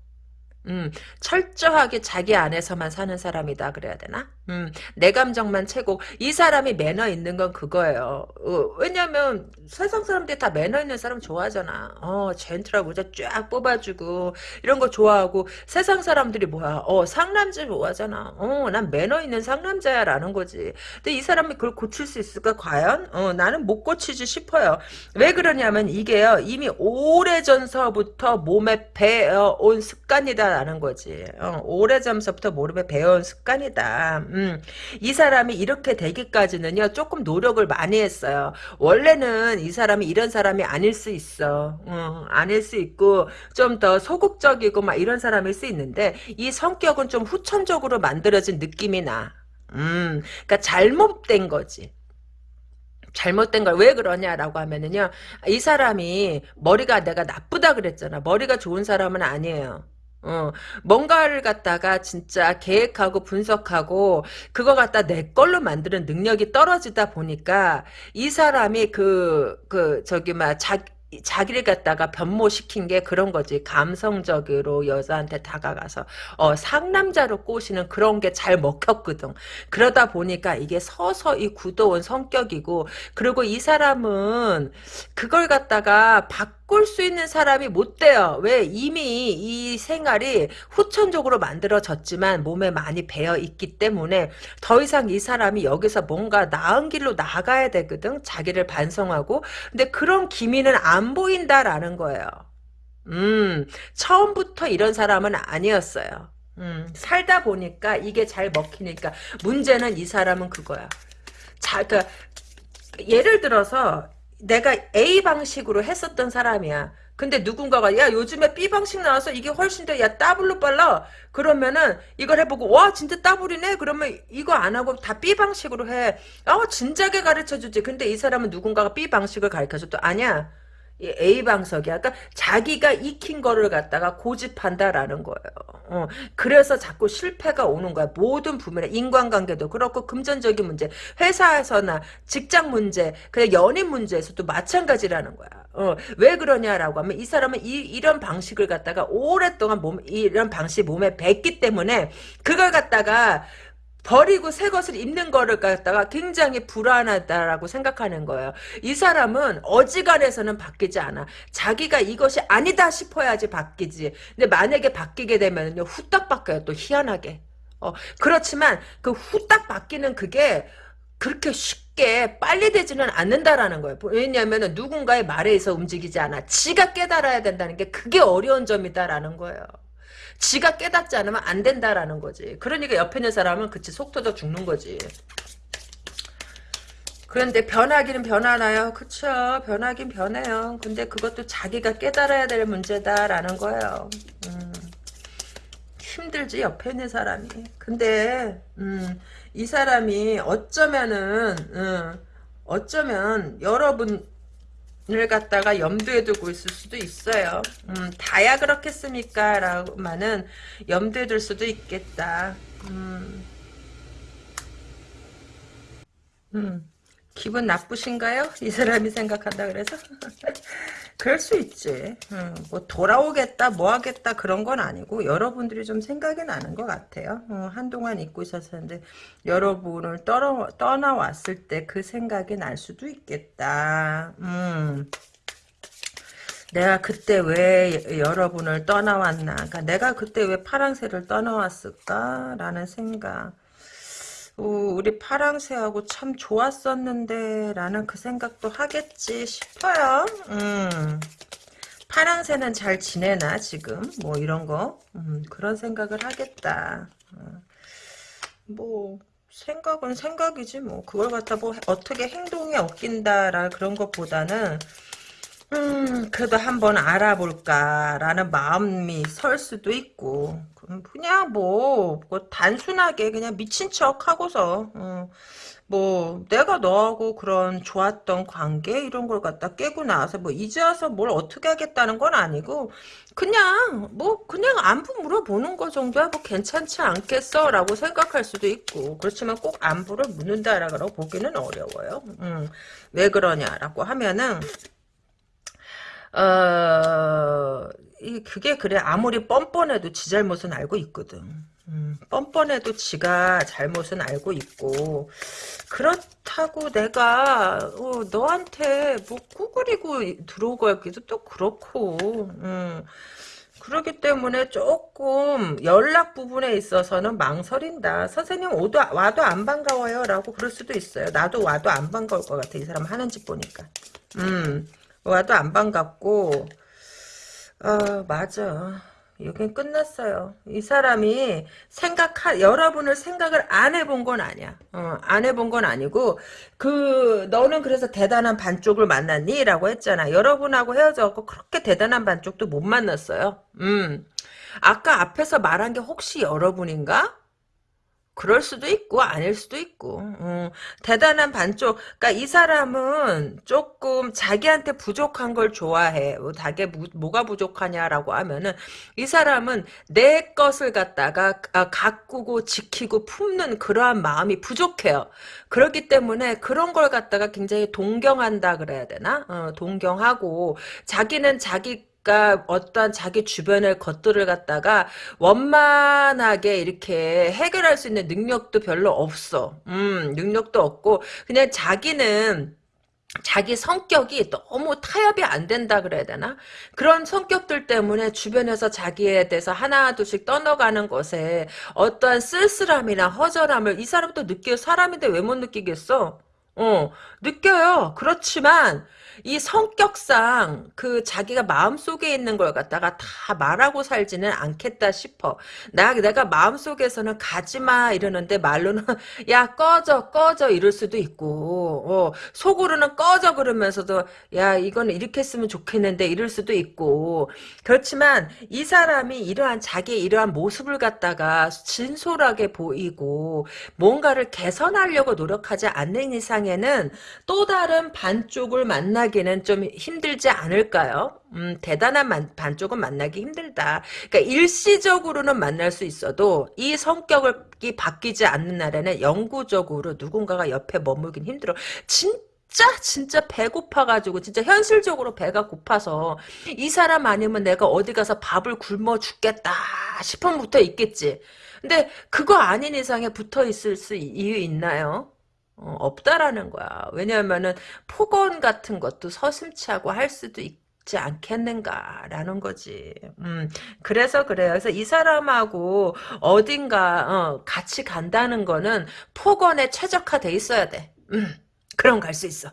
음, 철저하게 자기 안에서만 사는 사람이다 그래야 되나? 음, 내 감정만 최고. 이 사람이 매너 있는 건 그거예요. 어, 왜냐면 세상 사람들이 다 매너 있는 사람 좋아하잖아. 어, 젠틀하고 쫙 뽑아주고 이런 거 좋아하고 세상 사람들이 뭐야? 어, 상남자 좋아하잖아. 어, 난 매너 있는 상남자야라는 거지. 근데 이 사람이 그걸 고칠 수 있을까 과연? 어, 나는 못 고치지 싶어요. 왜 그러냐면 이게요. 이미 오래전서부터 몸에 배어온 습관이다 라는 거지. 어, 오래전부터 모르에 배워온 습관이다. 음, 이 사람이 이렇게 되기까지는요, 조금 노력을 많이 했어요. 원래는 이 사람이 이런 사람이 아닐 수 있어. 어, 아닐 수 있고, 좀 더 소극적이고 막 이런 사람일 수 있는데, 이 성격은 좀 후천적으로 만들어진 느낌이 나. 음, 그니까 잘못된 거지. 잘못된 걸 왜 그러냐라고 하면은요, 이 사람이 머리가 내가 나쁘다 그랬잖아. 머리가 좋은 사람은 아니에요. 어, 뭔가를 갖다가 진짜 계획하고 분석하고 그거 갖다 내 걸로 만드는 능력이 떨어지다 보니까 이 사람이 그, 그, 저기, 막, 자, 자기를 갖다가 변모시킨 게 그런 거지. 감성적으로 여자한테 다가가서 어, 상남자로 꼬시는 그런 게 잘 먹혔거든. 그러다 보니까 이게 서서히 굳어온 성격이고 그리고 이 사람은 그걸 갖다가 바꿀 수 있는 사람이 못 돼요. 왜? 이미 이 생활이 후천적으로 만들어졌지만 몸에 많이 배어 있기 때문에 더 이상 이 사람이 여기서 뭔가 나은 길로 나가야 되거든. 자기를 반성하고. 근데 그런 기미는 안 보인다라는 거예요. 음, 처음부터 이런 사람은 아니었어요. 음, 살다 보니까 이게 잘 먹히니까 문제는 이 사람은 그거야. 자, 그 예를 들어서 내가 A 방식으로 했었던 사람이야. 근데 누군가가 야 요즘에 B 방식 나와서 이게 훨씬 더 야 더블로 빨라. 그러면은 이걸 해보고 와 진짜 더블이네? 그러면 이거 안 하고 다 B 방식으로 해어 진작에 가르쳐주지. 근데 이 사람은 누군가가 B 방식을 가르쳐줘 또 아니야 A 방석이야. 그러니까 자기가 익힌 거를 갖다가 고집한다라는 거예요. 어, 그래서 자꾸 실패가 오는 거야. 모든 부분에 인간관계도 그렇고 금전적인 문제, 회사에서나 직장 문제, 그냥 연인 문제에서도 마찬가지라는 거야. 어, 왜 그러냐라고 하면 이 사람은 이, 이런 방식을 갖다가 오랫동안 몸 이런 방식 몸에 뱄기 때문에 그걸 갖다가 버리고 새 것을 입는 거를 갖다가 굉장히 불안하다라고 생각하는 거예요. 이 사람은 어지간해서는 바뀌지 않아. 자기가 이것이 아니다 싶어야지 바뀌지. 근데 만약에 바뀌게 되면요 후딱 바뀌어요. 또 희한하게. 어, 그렇지만 그 후딱 바뀌는 그게 그렇게 쉽게 빨리 되지는 않는다라는 거예요. 왜냐하면 누군가의 말에 의해서 움직이지 않아. 지가 깨달아야 된다는 게 그게 어려운 점이다라는 거예요. 지가 깨닫지 않으면 안 된다라는 거지. 그러니까 옆에 있는 사람은 그치 속 터져 죽는 거지. 그런데 변하기는 변하나요? 그쵸 변하긴 변해요. 근데 그것도 자기가 깨달아야 될 문제다라는 거예요. 음, 힘들지 옆에 있는 사람이. 근데 음, 이 사람이 어쩌면은 음, 어쩌면 여러분 을 갖다가 염두에 두고 있을 수도 있어요. 음, 다야 그렇겠습니까? 라고만은 염두에 둘 수도 있겠다. 음. 음. 기분 나쁘신가요? 이 사람이 생각한다 그래서? [laughs] 그럴 수 있지. 음, 뭐 돌아오겠다, 뭐 하겠다 그런 건 아니고 여러분들이 좀 생각이 나는 것 같아요. 어, 한동안 잊고 있었는데 여러분을 떠나, 떠나왔을 때 그 생각이 날 수도 있겠다. 음. 내가 그때 왜 여러분을 떠나왔나. 그러니까 내가 그때 왜 파랑새를 떠나왔을까라는 생각. 어, 우리 파랑새하고 참 좋았었는데 라는 그 생각도 하겠지 싶어요. 음. 파랑새는 잘 지내나 지금 뭐 이런 거 음, 그런 생각을 하겠다. 어. 뭐 생각은 생각이지 뭐 그걸 갖다 뭐 어떻게 행동에 엉킨다라 그런 것보다는 음 그래도 한번 알아볼까라는 마음이 설 수도 있고 그냥 뭐, 뭐 단순하게 그냥 미친 척 하고서 어, 뭐 내가 너하고 그런 좋았던 관계 이런 걸 갖다 깨고 나서 뭐 이제 와서 뭘 어떻게 하겠다는 건 아니고 그냥 뭐 그냥 안부 물어보는 거 정도야 뭐 괜찮지 않겠어 라고 생각할 수도 있고 그렇지만 꼭 안부를 묻는다라고 보기는 어려워요. 음, 왜 그러냐라고 하면은 어, 이 그게 그래 아무리 뻔뻔해도 지 잘못은 알고 있거든. 음, 뻔뻔해도 지가 잘못은 알고 있고 그렇다고 내가 어, 너한테 뭐 꾸그리고 들어오기도 또 그렇고 음, 그렇기 때문에 조금 연락 부분에 있어서는 망설인다. 선생님 오도 와도 안 반가워요 라고 그럴 수도 있어요. 나도 와도 안 반가울 것 같아. 이 사람 하는 짓 보니까. 음. 와도 안 반갑고 어 맞아. 여긴 끝났어요. 이 사람이 생각 여러분을 생각을 안 해본 건 아니야. 어, 안 해본 건 아니고 그 너는 그래서 대단한 반쪽을 만났니? 라고 했잖아. 여러분하고 헤어져갖고 그렇게 대단한 반쪽도 못 만났어요. 음. 아까 앞에서 말한 게 혹시 여러분인가? 그럴 수도 있고 아닐 수도 있고. 음, 대단한 반쪽. 그러니까 이 사람은 조금 자기한테 부족한 걸 좋아해. 뭐, 자기 뭐 가 부족하냐라고 하면은 이 사람은 내 것을 갖다가 아, 가꾸고 지키고 품는 그러한 마음이 부족해요. 그렇기 때문에 그런 걸 갖다가 굉장히 동경한다 그래야 되나? 어, 동경하고 자기는 자기 그러니까 어떤 자기 주변의 것들을 갖다가 원만하게 이렇게 해결할 수 있는 능력도 별로 없어. 음, 능력도 없고 그냥 자기는 자기 성격이 너무 타협이 안 된다 그래야 되나? 그런 성격들 때문에 주변에서 자기에 대해서 하나 둘씩 떠나가는 것에 어떠한 쓸쓸함이나 허전함을 이 사람도 느껴 사람인데 왜 못 느끼겠어? 어, 느껴요. 그렇지만 이 성격상 그 자기가 마음속에 있는 걸 갖다가 다 말하고 살지는 않겠다 싶어. 나 내가 마음속에서는 가지마 이러는데 말로는 [laughs] 야 꺼져 꺼져 이럴 수도 있고 어, 속으로는 꺼져 그러면서도 야 이거는 이렇게 했으면 좋겠는데 이럴 수도 있고 그렇지만 이 사람이 이러한 자기 이러한 모습을 갖다가 진솔하게 보이고 뭔가를 개선하려고 노력하지 않는 이상에는 또 다른 반쪽을 만나 만나기는 좀 힘들지 않을까요? 음, 대단한 만, 반쪽은 만나기 힘들다. 그러니까 일시적으로는 만날 수 있어도 이 성격이 바뀌지 않는 날에는 영구적으로 누군가가 옆에 머물긴 힘들어. 진짜 진짜 진짜 배고파가지고 진짜 현실적으로 배가 고파서 이 사람 아니면 내가 어디 가서 밥을 굶어 죽겠다 싶으면 붙어 있겠지. 근데 그거 아닌 이상에 붙어 있을 수 이유 있나요? 어, 없다라는 거야. 왜냐하면은 폭언 같은 것도 서슴치 하고 할 수도 있지 않겠는가라는 거지. 음, 그래서 그래요. 그래서 이 사람하고 어딘가 어, 같이 간다는 거는 폭언에 최적화돼 있어야 돼. 음, 그럼 갈 수 있어.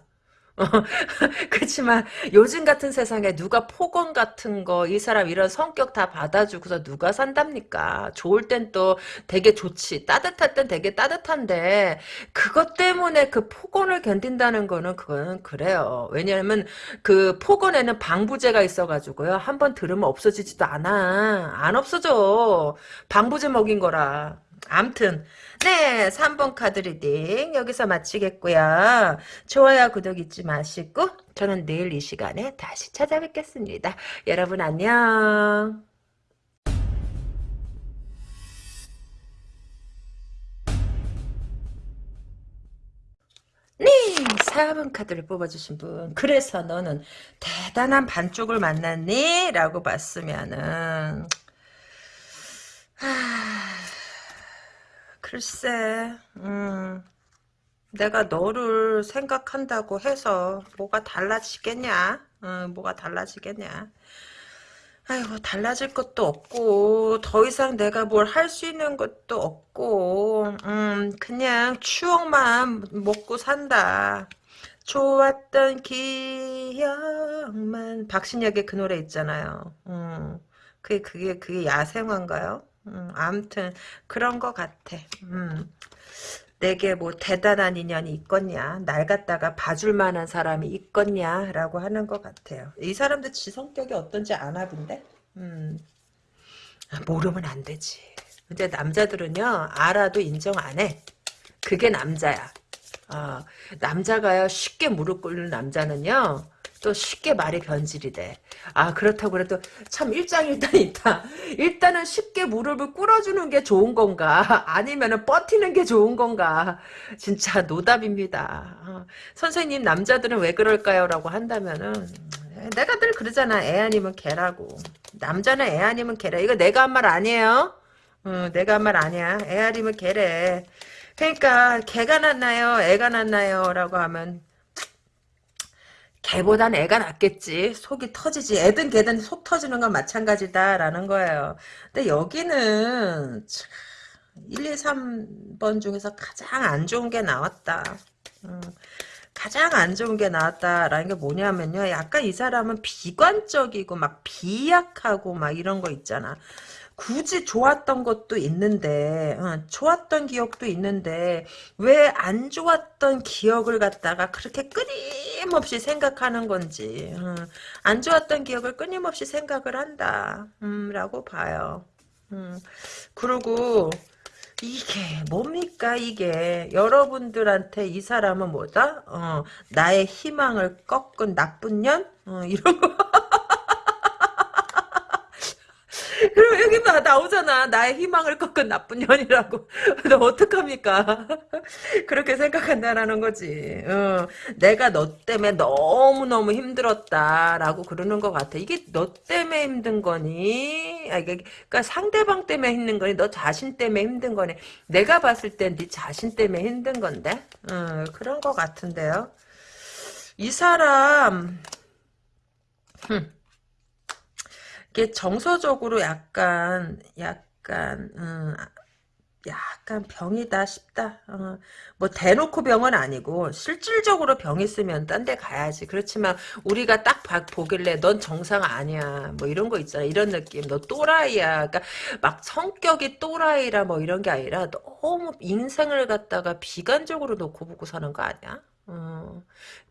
[laughs] 그렇지만 요즘 같은 세상에 누가 폭언 같은 거 이 사람 이런 성격 다 받아주고서 누가 산답니까? 좋을 땐 또 되게 좋지 따뜻할 땐 되게 따뜻한데 그것 때문에 그 폭언을 견딘다는 거는 그거는 그래요. 왜냐하면 그 폭언에는 방부제가 있어가지고요. 한번 들으면 없어지지도 않아. 안 없어져. 방부제 먹인 거라. 암튼 네 3번 카드 reading 여기서 마치겠고요. 좋아요 구독 잊지 마시고 저는 내일 이 시간에 다시 찾아뵙겠습니다. 여러분 안녕. 네, 4번 카드를 뽑아주신 분. 그래서 너는 대단한 반쪽을 만났니? 라고 봤으면은, 하... 글쎄, 음, 내가 너를 생각한다고 해서 뭐가 달라지겠냐? 음, 뭐가 달라지겠냐? 아이고 달라질 것도 없고 더 이상 내가 뭘 할 수 있는 것도 없고 음 그냥 추억만 먹고 산다. 좋았던 기억만 박신혁의 그 노래 있잖아요. 음 그게 그게 그게 야생화인가요? 음 아무튼 그런 것 같아. 음. 내게 뭐 대단한 인연이 있겠냐? 날 갖다가 봐줄 만한 사람이 있겠냐? 라고 하는 것 같아요. 이 사람도 지 성격이 어떤지 아나 본데? 음, 모르면 안 되지. 근데 남자들은요 알아도 인정 안해. 그게 남자야. 어, 남자가요 쉽게 무릎 꿇는 남자는요 또 쉽게 말이 변질이 돼. 아 그렇다고 그래도 참 일장일단 있다. 일단은 쉽게 무릎을 꿇어주는 게 좋은 건가 아니면은 버티는 게 좋은 건가 진짜 노답입니다. 어, 선생님 남자들은 왜 그럴까요? 라고 한다면은 내가 늘 그러잖아. 애 아니면 개라고. 남자는 애 아니면 개라. 이거 내가 한 말 아니에요. 어, 내가 한 말 아니야. 애 아니면 개래. 그러니까 개가 낫나요? 애가 낫나요? 라고 하면 개보단 애가 낫겠지. 속이 터지지. 애든 개든 속 터지는 건 마찬가지다라는 거예요. 근데 여기는 1, 2, 3번 중에서 가장 안 좋은 게 나왔다. 음, 가장 안 좋은 게 나왔다라는 게 뭐냐면요. 약간 이 사람은 비관적이고 막 비약하고 막 이런 거 있잖아. 굳이 좋았던 것도 있는데 어, 좋았던 기억도 있는데 왜 안 좋았던 기억을 갖다가 그렇게 끊임없이 생각하는 건지 어, 안 좋았던 기억을 끊임없이 생각을 한다 음, 라고 봐요. 음, 그리고 이게 뭡니까 이게? 여러분들한테 이 사람은 뭐다? 어, 나의 희망을 꺾은 나쁜 년? 어, 이런 거 [laughs] 그럼 여기 나, 나오잖아. 나의 희망을 꺾은 나쁜 년이라고. [laughs] 너 어떡합니까? [laughs] 그렇게 생각한다라는 거지. 어, 내가 너 때문에 너무너무 힘들었다라고 그러는 것 같아. 이게 너 때문에 힘든 거니? 아, 이게, 그러니까 상대방 때문에 힘든 거니? 너 자신 때문에 힘든 거니? 내가 봤을 땐 네 자신 때문에 힘든 건데? 어, 그런 것 같은데요. 이 사람, 흠. 이게 정서적으로 약간 약간 음, 약간 병이다 싶다. 어, 뭐 대놓고 병은 아니고 실질적으로 병 있으면 딴 데 가야지. 그렇지만 우리가 딱 보길래 넌 정상 아니야. 뭐 이런 거 있잖아. 이런 느낌. 너 또라이야. 그러니까 막 성격이 또라이라 뭐 이런 게 아니라 너무 인생을 갖다가 비관적으로 놓고 보고 사는 거 아니야? 어,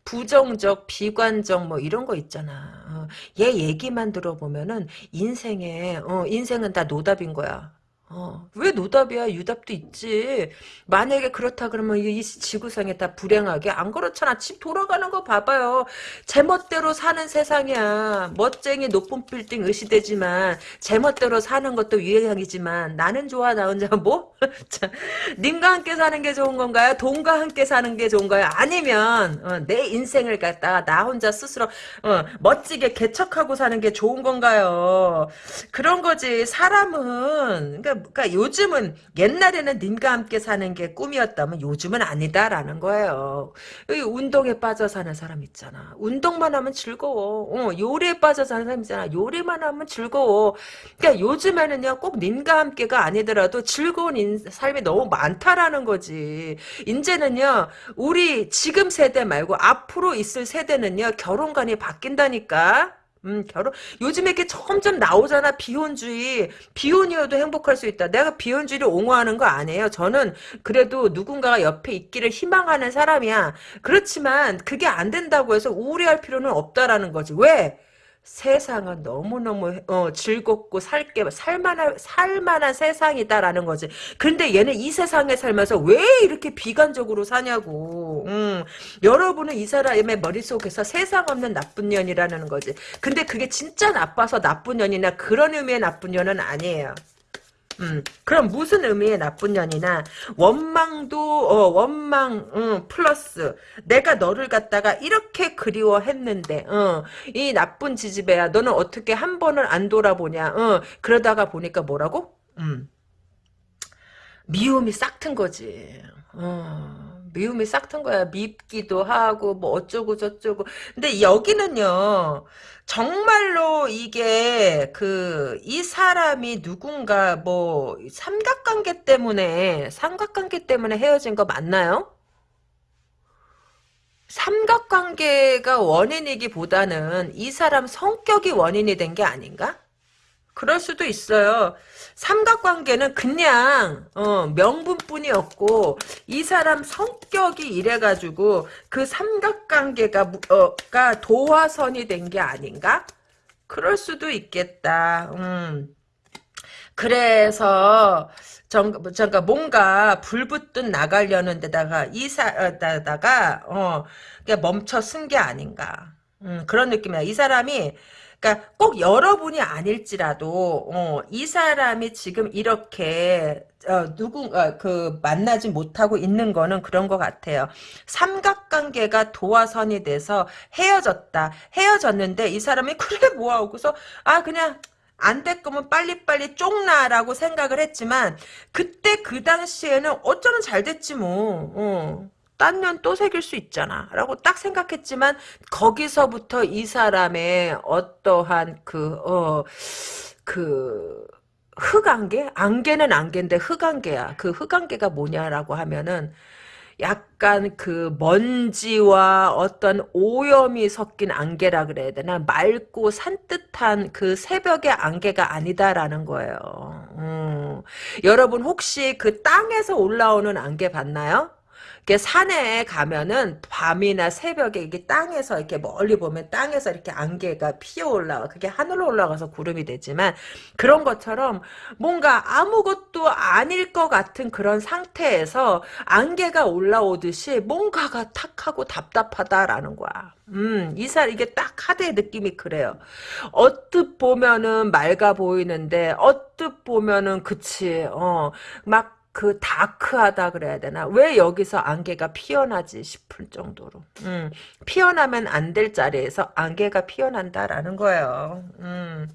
부정적, 비관적 뭐 이런 거 있잖아. 어, 얘 얘기만 들어보면은 인생에 어, 인생은 다 노답인 거야. 어, 왜 노답이야? 유답도 있지. 만약에 그렇다 그러면 이 지구상에 다 불행하게? 안 그렇잖아. 집 돌아가는 거 봐봐요. 제멋대로 사는 세상이야. 멋쟁이 높은 빌딩 의시되지만 제멋대로 사는 것도 유행이지만 나는 좋아 나 혼자 뭐? [laughs] 님과 함께 사는 게 좋은 건가요? 돈과 함께 사는 게 좋은가요? 아니면 어, 내 인생을 갖다가 나 혼자 스스로 어, 멋지게 개척하고 사는 게 좋은 건가요? 그런 거지. 사람은 그러니까 그러니까 요즘은 옛날에는 님과 함께 사는 게 꿈이었다면 요즘은 아니다라는 거예요. 운동에 빠져 사는 사람 있잖아. 운동만 하면 즐거워. 어, 요리에 빠져 사는 사람 있잖아. 요리만 하면 즐거워. 그러니까 요즘에는요 꼭 님과 함께가 아니더라도 즐거운 인, 삶이 너무 많다라는 거지. 이제는요 우리 지금 세대 말고 앞으로 있을 세대는요 결혼관이 바뀐다니까. 음, 결혼, 요즘에 이렇게 점점 나오잖아, 비혼주의. 비혼이어도 행복할 수 있다. 내가 비혼주의를 옹호하는 거 아니에요. 저는 그래도 누군가가 옆에 있기를 희망하는 사람이야. 그렇지만 그게 안 된다고 해서 우울해할 필요는 없다라는 거지. 왜? 세상은 너무너무 어, 즐겁고 살게 살만한 살만한 세상이다라는 거지. 근데 얘는 이 세상에 살면서 왜 이렇게 비관적으로 사냐고. 음, 여러분은 이 사람의 머릿속에서 세상 없는 나쁜 년이라는 거지. 근데 그게 진짜 나빠서 나쁜 년이나 그런 의미의 나쁜 년은 아니에요. 음, 그럼 무슨 의미의 나쁜 년이나 원망도 어, 원망 음, 플러스 내가 너를 갖다가 이렇게 그리워했는데 어, 이 나쁜 지지배야 너는 어떻게 한 번을 안 돌아보냐 어, 그러다가 보니까 뭐라고? 음, 미움이 싹 튼 거지. 어, 미움이 싹 튼 거야. 밉기도 하고 뭐 어쩌고 저쩌고. 근데 여기는요. 정말로 이게 그 이 사람이 누군가 뭐 삼각관계 때문에 삼각관계 때문에 헤어진 거 맞나요? 삼각관계가 원인이기보다는 이 사람 성격이 원인이 된 게 아닌가? 그럴 수도 있어요. 삼각관계는 그냥 어, 명분뿐이었고 이 사람 성격이 이래가지고 그 삼각관계가 어, 가 도화선이 된 게 아닌가? 그럴 수도 있겠다. 음. 그래서 정, 그러니까 뭔가 불붙듯 나가려는 데다가 이사다가 어 그냥 멈춰 쓴 게 아닌가 음, 그런 느낌이야. 이 사람이 그러니까 꼭 여러분이 아닐지라도 어, 이 사람이 지금 이렇게 어, 누군가 그 만나지 못하고 있는 거는 그런 것 같아요. 삼각관계가 도화선이 돼서 헤어졌다. 헤어졌는데 이 사람이 [laughs] 그래 그래서 아 그냥 안될 거면 빨리빨리 쪽나라고 생각을 했지만 그때 그 당시에는 어쩌면 잘 됐지 뭐. 어. 딴면 또 새길 수 있잖아. 라고 딱 생각했지만, 거기서부터 이 사람의 어떠한 그, 어, 그, 흑안개? 안개는 안개인데 흑안개야. 그 흑안개가 뭐냐라고 하면은, 약간 그 먼지와 어떤 오염이 섞인 안개라 그래야 되나 맑고 산뜻한 그 새벽의 안개가 아니다라는 거예요. 음. 여러분 혹시 그 땅에서 올라오는 안개 봤나요? 이렇게 산에 가면은 밤이나 새벽에 이게 땅에서 이렇게 멀리 보면 땅에서 이렇게 안개가 피어 올라와. 그게 하늘로 올라가서 구름이 되지만 그런 것처럼 뭔가 아무것도 아닐 것 같은 그런 상태에서 안개가 올라오듯이 뭔가가 탁하고 답답하다라는 거야. 음, 이사 이게 딱 카드의 느낌이 그래요. 언뜻 보면은 맑아 보이는데 언뜻 보면은 그치. 어, 막 그 다크하다 그래야 되나? 왜 여기서 안개가 피어나지 싶을 정도로. 음, 피어나면 안 될 자리에서 안개가 피어난다라는 거예요. 음.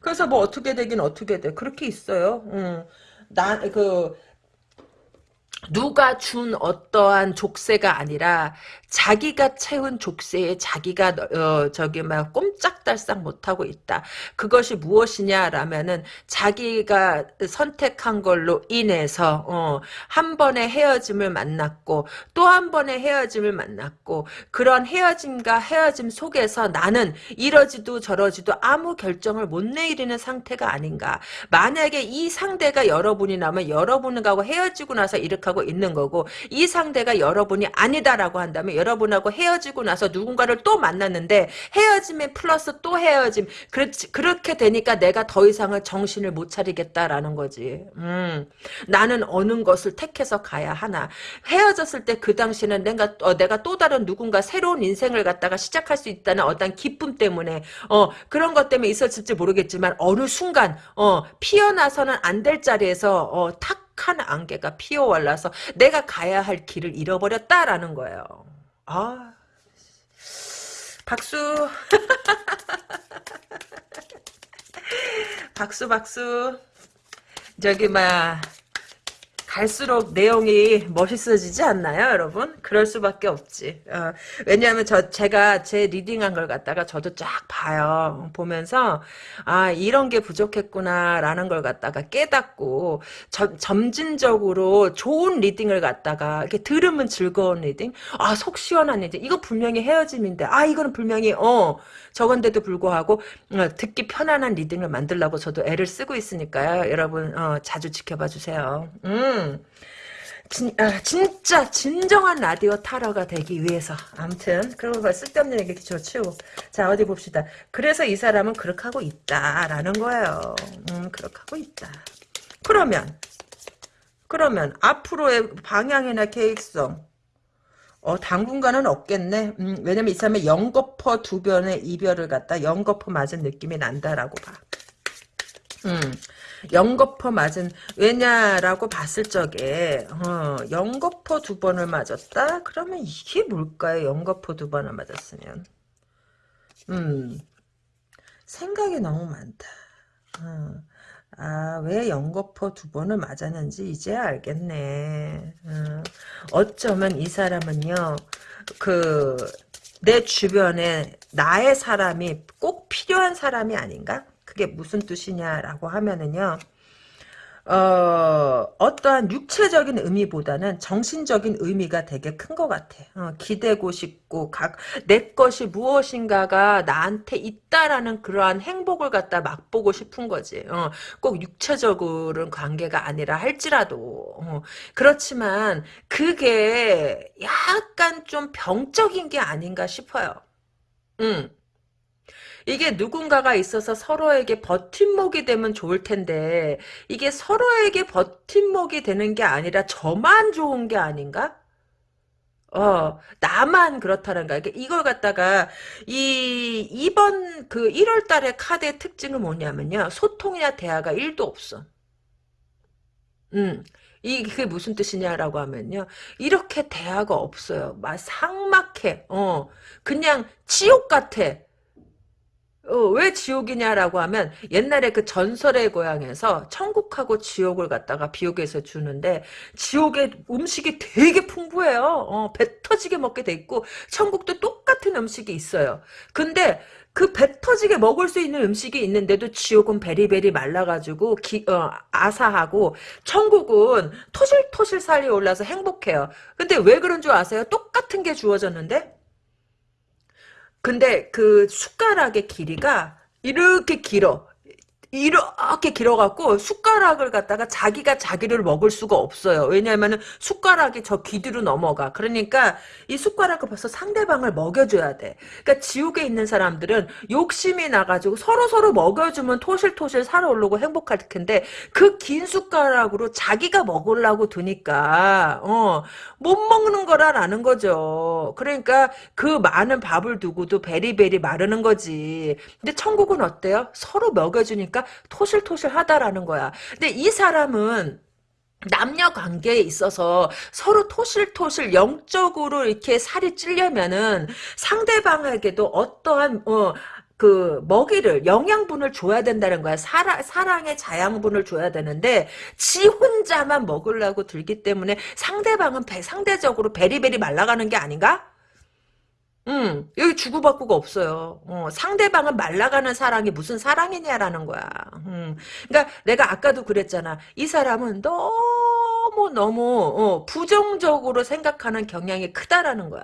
그래서 뭐 어떻게 되긴 어떻게 돼. 그렇게 있어요. 음. 나, 그, 누가 준 어떠한 족쇄가 아니라 자기가 채운 족쇄에 자기가 어, 저기 막 꼼짝달싹 못하고 있다. 그것이 무엇이냐라면은 자기가 선택한 걸로 인해서 어, 한 번의 헤어짐을 만났고 또 한 번의 헤어짐을 만났고 그런 헤어짐과 헤어짐 속에서 나는 이러지도 저러지도 아무 결정을 못 내리는 상태가 아닌가. 만약에 이 상대가 여러분이라면 여러분하고 헤어지고 나서 이렇게 하고 있는 거고 이 상대가 여러분이 아니다라고 한다면 여러분하고 헤어지고 나서 누군가를 또 만났는데 헤어짐에 플러스 또 헤어짐. 그렇지, 그렇게 되니까 내가 더 이상은 정신을 못 차리겠다라는 거지. 음, 나는 어느 것을 택해서 가야 하나. 헤어졌을 때 그 당시는 내가 어, 내가 또 다른 누군가 새로운 인생을 갖다가 시작할 수 있다는 어떤 기쁨 때문에 어 그런 것 때문에 있었을지 모르겠지만 어느 순간 어 피어나서는 안 될 자리에서 어, 탁한 안개가 피어올라서 내가 가야 할 길을 잃어버렸다라는 거예요. 아, 박수. [laughs] 박수, 박수. 저기, 막, 갈수록 내용이 멋있어지지 않나요, 여러분? 그럴 수밖에 없지. 어, 왜냐하면 저 제가 제 reading한 걸 갖다가 저도 쫙 봐요. 보면서 아 이런 게 부족했구나라는 걸 갖다가 깨닫고 점, 점진적으로 좋은 reading을 갖다가 이렇게 들으면 즐거운 reading, 아 속 시원한 reading. 이거 분명히 헤어짐인데, 아 이거는 분명히 어 저건데도 불구하고 어, 듣기 편안한 reading을 만들려고 저도 애를 쓰고 있으니까요. 여러분 어, 자주 지켜봐 주세요. 음. 진, 아, 진짜 진정한 라디오 타로가 되기 위해서 아무튼 그리고 뭐 쓸데없는 얘기 제치고 자 어디 봅시다 그래서 이 사람은 그렇게 하고 있다라는 거예요 음 그렇게 하고 있다 그러면 그러면 앞으로의 방향이나 계획성 어, 당분간은 없겠네. 음, 왜냐면 이 사람의 연거퍼 두 변의 이별을 갖다 연거퍼 맞은 느낌이 난다라고 봐. 음, 연거퍼 맞은 왜냐라고 봤을 적에 어, 연거퍼 두 번을 맞았다? 그러면 이게 뭘까요? 연거퍼 두 번을 맞았으면 음 생각이 너무 많다. 어, 아, 왜 연거푸 두 번을 맞았는지 이제 알겠네. 어, 어쩌면 이 사람은요, 그, 내 주변에 나의 사람이 꼭 필요한 사람이 아닌가? 그게 무슨 뜻이냐라고 하면은요, 어, 어떠한 육체적인 의미보다는 정신적인 의미가 되게 큰 것 같아. 어, 기대고 싶고, 각, 내 것이 무엇인가가 나한테 있다라는 그러한 행복을 갖다 맛보고 싶은 거지. 어, 꼭 육체적으로는 관계가 아니라 할지라도. 어, 그렇지만, 그게 약간 좀 병적인 게 아닌가 싶어요. 음. 이게 누군가가 있어서 서로에게 버팀목이 되면 좋을 텐데 이게 서로에게 버팀목이 되는 게 아니라 저만 좋은 게 아닌가? 어, 나만 그렇다는 거야. 이게 이걸 갖다가, 이, 이번 그 1월 달에 카드의 특징은 뭐냐면요. 소통이나 대화가 1도 없어. 음. 이, 그게 무슨 뜻이냐라고 하면요. 이렇게 대화가 없어요. 막 삭막해. 어. 그냥 지옥 같아. 어, 왜 지옥이냐라고 하면 옛날에 그 전설의 고향에서 천국하고 지옥을 갖다가 비옥에서 주는데 지옥의 음식이 되게 풍부해요. 어, 배 터지게 먹게 돼 있고 천국도 똑같은 음식이 있어요. 근데 그 배 터지게 먹을 수 있는 음식이 있는데도 지옥은 베리베리 말라가지고 기, 어, 아사하고 천국은 토실토실 살이 올라서 행복해요. 근데 왜 그런 줄 아세요? 똑같은 게 주어졌는데 근데 그 숟가락의 길이가 이렇게 길어. 이렇게 길어갖고 숟가락을 갖다가 자기가 자기를 먹을 수가 없어요. 왜냐하면 숟가락이 저 귀뒤로 넘어가. 그러니까 이 숟가락을 벌써 상대방을 먹여줘야 돼. 그러니까 지옥에 있는 사람들은 욕심이 나가지고 서로서로 먹여주면 토실토실 살아오르고 행복할 텐데 그 긴 숟가락으로 자기가 먹으려고 드니까 어, 못 먹는 거라라는 거죠. 그러니까 그 많은 밥을 두고도 베리베리 마르는 거지. 근데 천국은 어때요? 서로 먹여주니까 토실토실하다라는 거야. 근데 이 사람은 남녀 관계에 있어서 서로 토실토실 영적으로 이렇게 살이 찔려면은 상대방에게도 어떠한 어, 그 먹이를 영양분을 줘야 된다는 거야. 사랑, 사랑의 자양분을 줘야 되는데 지 혼자만 먹으려고 들기 때문에 상대방은 배, 상대적으로 베리베리 말라가는 게 아닌가? 음, 여기 주고받고가 없어요. 어, 상대방은 말라가는 사랑이 무슨 사랑이냐라는 거야. 음, 그러니까 내가 아까도 그랬잖아. 이 사람은 너무 너무 어, 부정적으로 생각하는 경향이 크다라는 거야.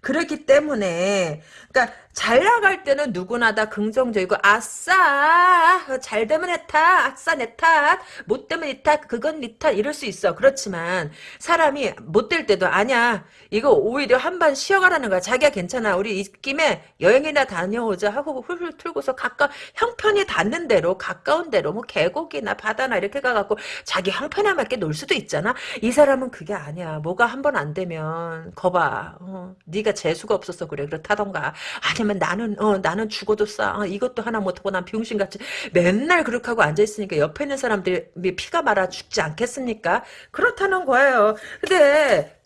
그렇기 때문에 그러니까 잘 나갈 때는 누구나 다 긍정적이고 아싸 잘 되면 내 탓, 아싸 내 탓, 못 되면 니 탓, 그건 니탓 이럴 수 있어. 그렇지만 사람이 못 될 때도 아니야. 이거 오히려 한번 쉬어가라는 거야. 자기가 괜찮아. 우리 이 김에 여행이나 다녀오자 하고 훌훌 틀고서 가까 형편이 닿는 대로 가까운 대로 뭐 계곡이나 바다나 이렇게 가갖고 자기 형편에 맞게 놀 수도 있잖아. 이 사람은 그게 아니야. 뭐가 한 번 안 되면 거봐. 어, 네가 재수가 없어서 그래. 그렇다던가. 아니면 나는 어 나는 죽어도 싸. 어, 이것도 하나 못하고 난 병신같이 맨날 그렇게 하고 앉아있으니까 옆에 있는 사람들이 피가 말아 죽지 않겠습니까? 그렇다는 거예요. 근데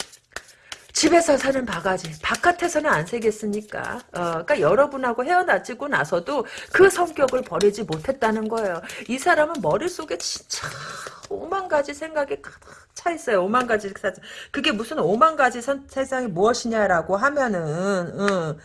집에서 사는 바가지 바깥에서는 안 새겠습니까? 어, 그러니까 여러분하고 헤어나지고 나서도 그 성격을 버리지 못했다는 거예요. 이 사람은 머릿속에 진짜 오만 가지 생각이 가득 차 있어요. 오만 가지 그게 무슨 오만 가지 선, 세상이 무엇이냐라고 하면은 응.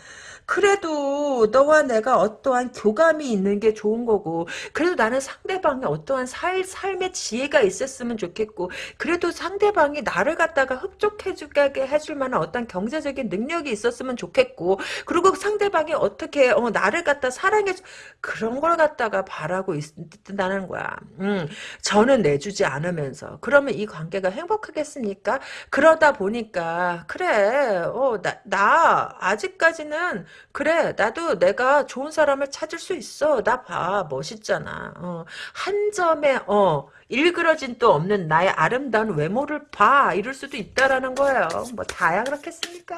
그래도 너와 내가 어떠한 교감이 있는 게 좋은 거고 그래도 나는 상대방이 어떠한 살, 삶의 지혜가 있었으면 좋겠고 그래도 상대방이 나를 갖다가 흡족해주게 해줄 만한 어떤 경제적인 능력이 있었으면 좋겠고 그리고 상대방이 어떻게 어, 나를 갖다 사랑해 그런 걸 갖다가 바라고 있다는 거야. 음, 저는 내주지 않으면서 그러면 이 관계가 행복하겠습니까? 그러다 보니까 그래 어, 나, 나 아직까지는 그래 나도 내가 좋은 사람을 찾을 수 있어. 나 봐. 멋있잖아. 어, 한 점에 어 일그러진 또 없는 나의 아름다운 외모를 봐 이럴 수도 있다라는 거예요. 뭐 다야 그렇겠습니까?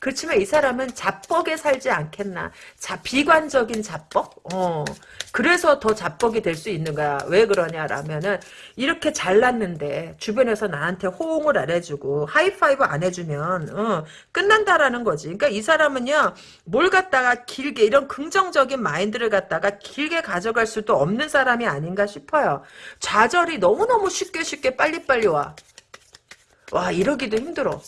그렇지만 이 사람은 자뻑에 살지 않겠나? 자 비관적인 자뻑? 어. 그래서 더 자뻑이 될 수 있는 거야. 왜 그러냐라면은 이렇게 잘났는데 주변에서 나한테 호응을 안 해주고 하이파이브 안 해주면 어, 끝난다라는 거지. 그러니까 이 사람은요 뭘 갖다가 길게 이런 긍정적인 마인드를 갖다가 길게 가져갈 수도 없는 사람이 아닌가 싶어요. 좌절이 너무너무 쉽게 쉽게 빨리빨리 와. 와 이러기도 힘들어.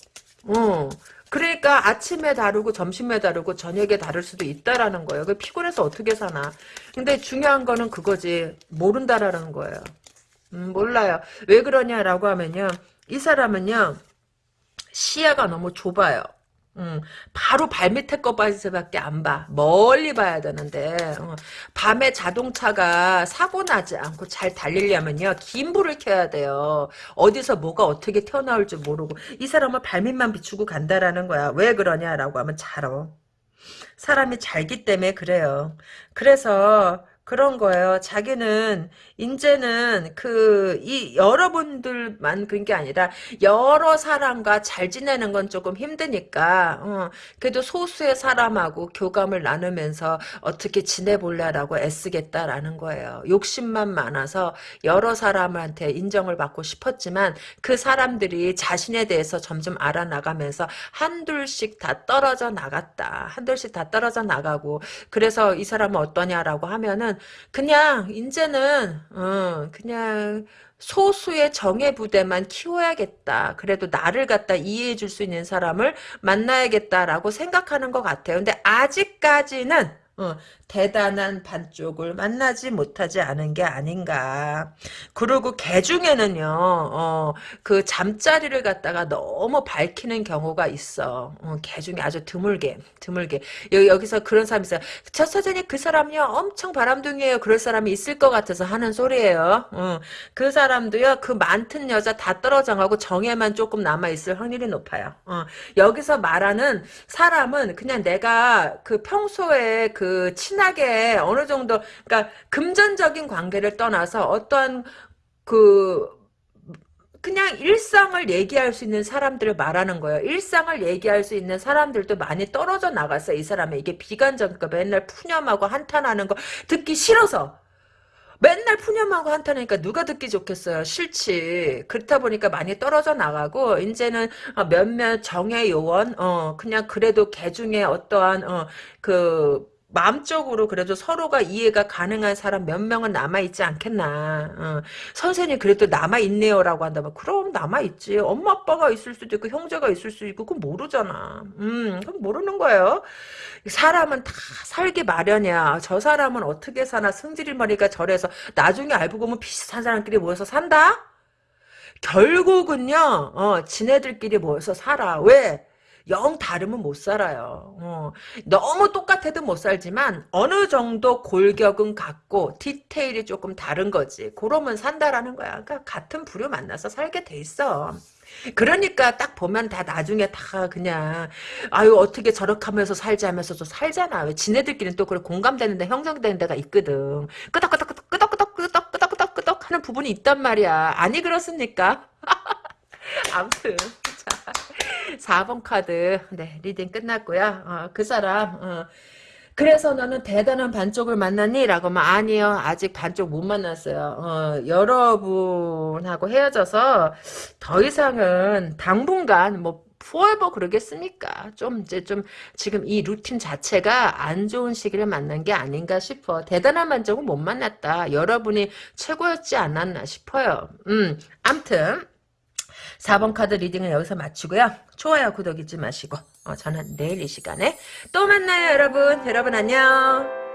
어. 그러니까 아침에 다르고 점심에 다르고 저녁에 다를 수도 있다라는 거예요. 그 피곤해서 어떻게 사나. 근데 중요한 거는 그거지. 모른다라는 거예요. 음, 몰라요. 왜 그러냐라고 하면요. 이 사람은요. 시야가 너무 좁아요. 음, 바로 발밑에 거밖에 안 봐. 멀리 봐야 되는데 어, 밤에 자동차가 사고 나지 않고 잘 달리려면요. 긴 불을 켜야 돼요. 어디서 뭐가 어떻게 튀어나올 줄 모르고 이 사람은 발밑만 비추고 간다라는 거야. 왜 그러냐라고 하면 잘어. 사람이 잘기 때문에 그래요. 그래서 그런 거예요. 자기는 이제는 그 이 여러분들만 그런 게 아니라 여러 사람과 잘 지내는 건 조금 힘드니까 어, 그래도 소수의 사람하고 교감을 나누면서 어떻게 지내볼래라고 애쓰겠다라는 거예요. 욕심만 많아서 여러 사람한테 인정을 받고 싶었지만 그 사람들이 자신에 대해서 점점 알아나가면서 한둘씩 다 떨어져 나갔다. 한둘씩 다 떨어져 나가고 그래서 이 사람은 어떠냐라고 하면은 그냥 이제는 어, 그냥 소수의 정예 부대만 키워야겠다. 그래도 나를 갖다 이해해 줄 수 있는 사람을 만나야겠다라고 생각하는 것 같아요. 근데 아직까지는 어, 대단한 반쪽을 만나지 못하지 않은 게 아닌가. 그리고 개 중에는요, 어, 그 잠자리를 갖다가 너무 밝히는 경우가 있어. 어, 개 중에 아주 드물게, 드물게. 여기, 서 그런 사람이 있어요. 저 사장님 그 사람이요, 엄청 바람둥이에요. 그럴 사람이 있을 것 같아서 하는 소리예요. 어, 그 사람도요, 그 많던 여자 다 떨어져가고 정에만 조금 남아있을 확률이 높아요. 어, 여기서 말하는 사람은 그냥 내가 그 평소에 그 친하게 어느 정도 그러니까 금전적인 관계를 떠나서 어떠한 그 그냥 일상을 얘기할 수 있는 사람들을 말하는 거예요. 일상을 얘기할 수 있는 사람들도 많이 떨어져 나갔어요. 이 사람은 이게 비관적이니까 맨날 푸념하고 한탄하는 거 듣기 싫어서 맨날 푸념하고 한탄하니까 누가 듣기 좋겠어요. 싫지. 그렇다 보니까 많이 떨어져 나가고 이제는 몇몇 정예 요원 어 그냥 그래도 개 중에 어떠한 어그 마음적으로 그래도 서로가 이해가 가능한 사람 몇 명은 남아있지 않겠나. 어. 선생님 그래도 남아있네요 라고 한다면 그럼 남아있지. 엄마 아빠가 있을 수도 있고 형제가 있을 수도 있고 그건 모르잖아. 음, 그건 모르는 거예요. 사람은 다 살기 마련이야. 저 사람은 어떻게 사나 승질머리가 저래서 나중에 알고 보면 비슷한 사람끼리 모여서 산다? 결국은요. 어, 지네들끼리 모여서 살아. 왜? 영 다르면 못 살아요. 어. 너무 똑같아도 못 살지만 어느 정도 골격은 같고 디테일이 조금 다른 거지. 그러면 산다라는 거야. 그러니까 같은 부류 만나서 살게 돼 있어. 그러니까 딱 보면 다 나중에 다 그냥 아유 어떻게 저렇게 하면서 살지 하면서도 살잖아. 왜 지네들끼리는 또 그래 공감되는 데 형성되는 데가 있거든. 끄덕끄덕 끄덕 끄덕 끄덕 끄덕 끄덕 하는 부분이 있단 말이야. 아니 그렇습니까? [laughs] 아무튼 4번 카드 네 reading 끝났고요. 어, 그 사람 어, 그래서 너는 대단한 반쪽을 만났니? 라고 하면 아니요. 아직 반쪽 못 만났어요. 어, 여러분하고 헤어져서 더 이상은 당분간 뭐 포에버 그러겠습니까? 좀 이제 좀 지금 이 루틴 자체가 안 좋은 시기를 만난 게 아닌가 싶어. 대단한 반쪽은 못 만났다. 여러분이 최고였지 않았나 싶어요. 음, 암튼 4번 카드 reading은 여기서 마치고요. 좋아요, 구독 잊지 마시고 어, 저는 내일 이 시간에 또 만나요, 여러분. 여러분 안녕.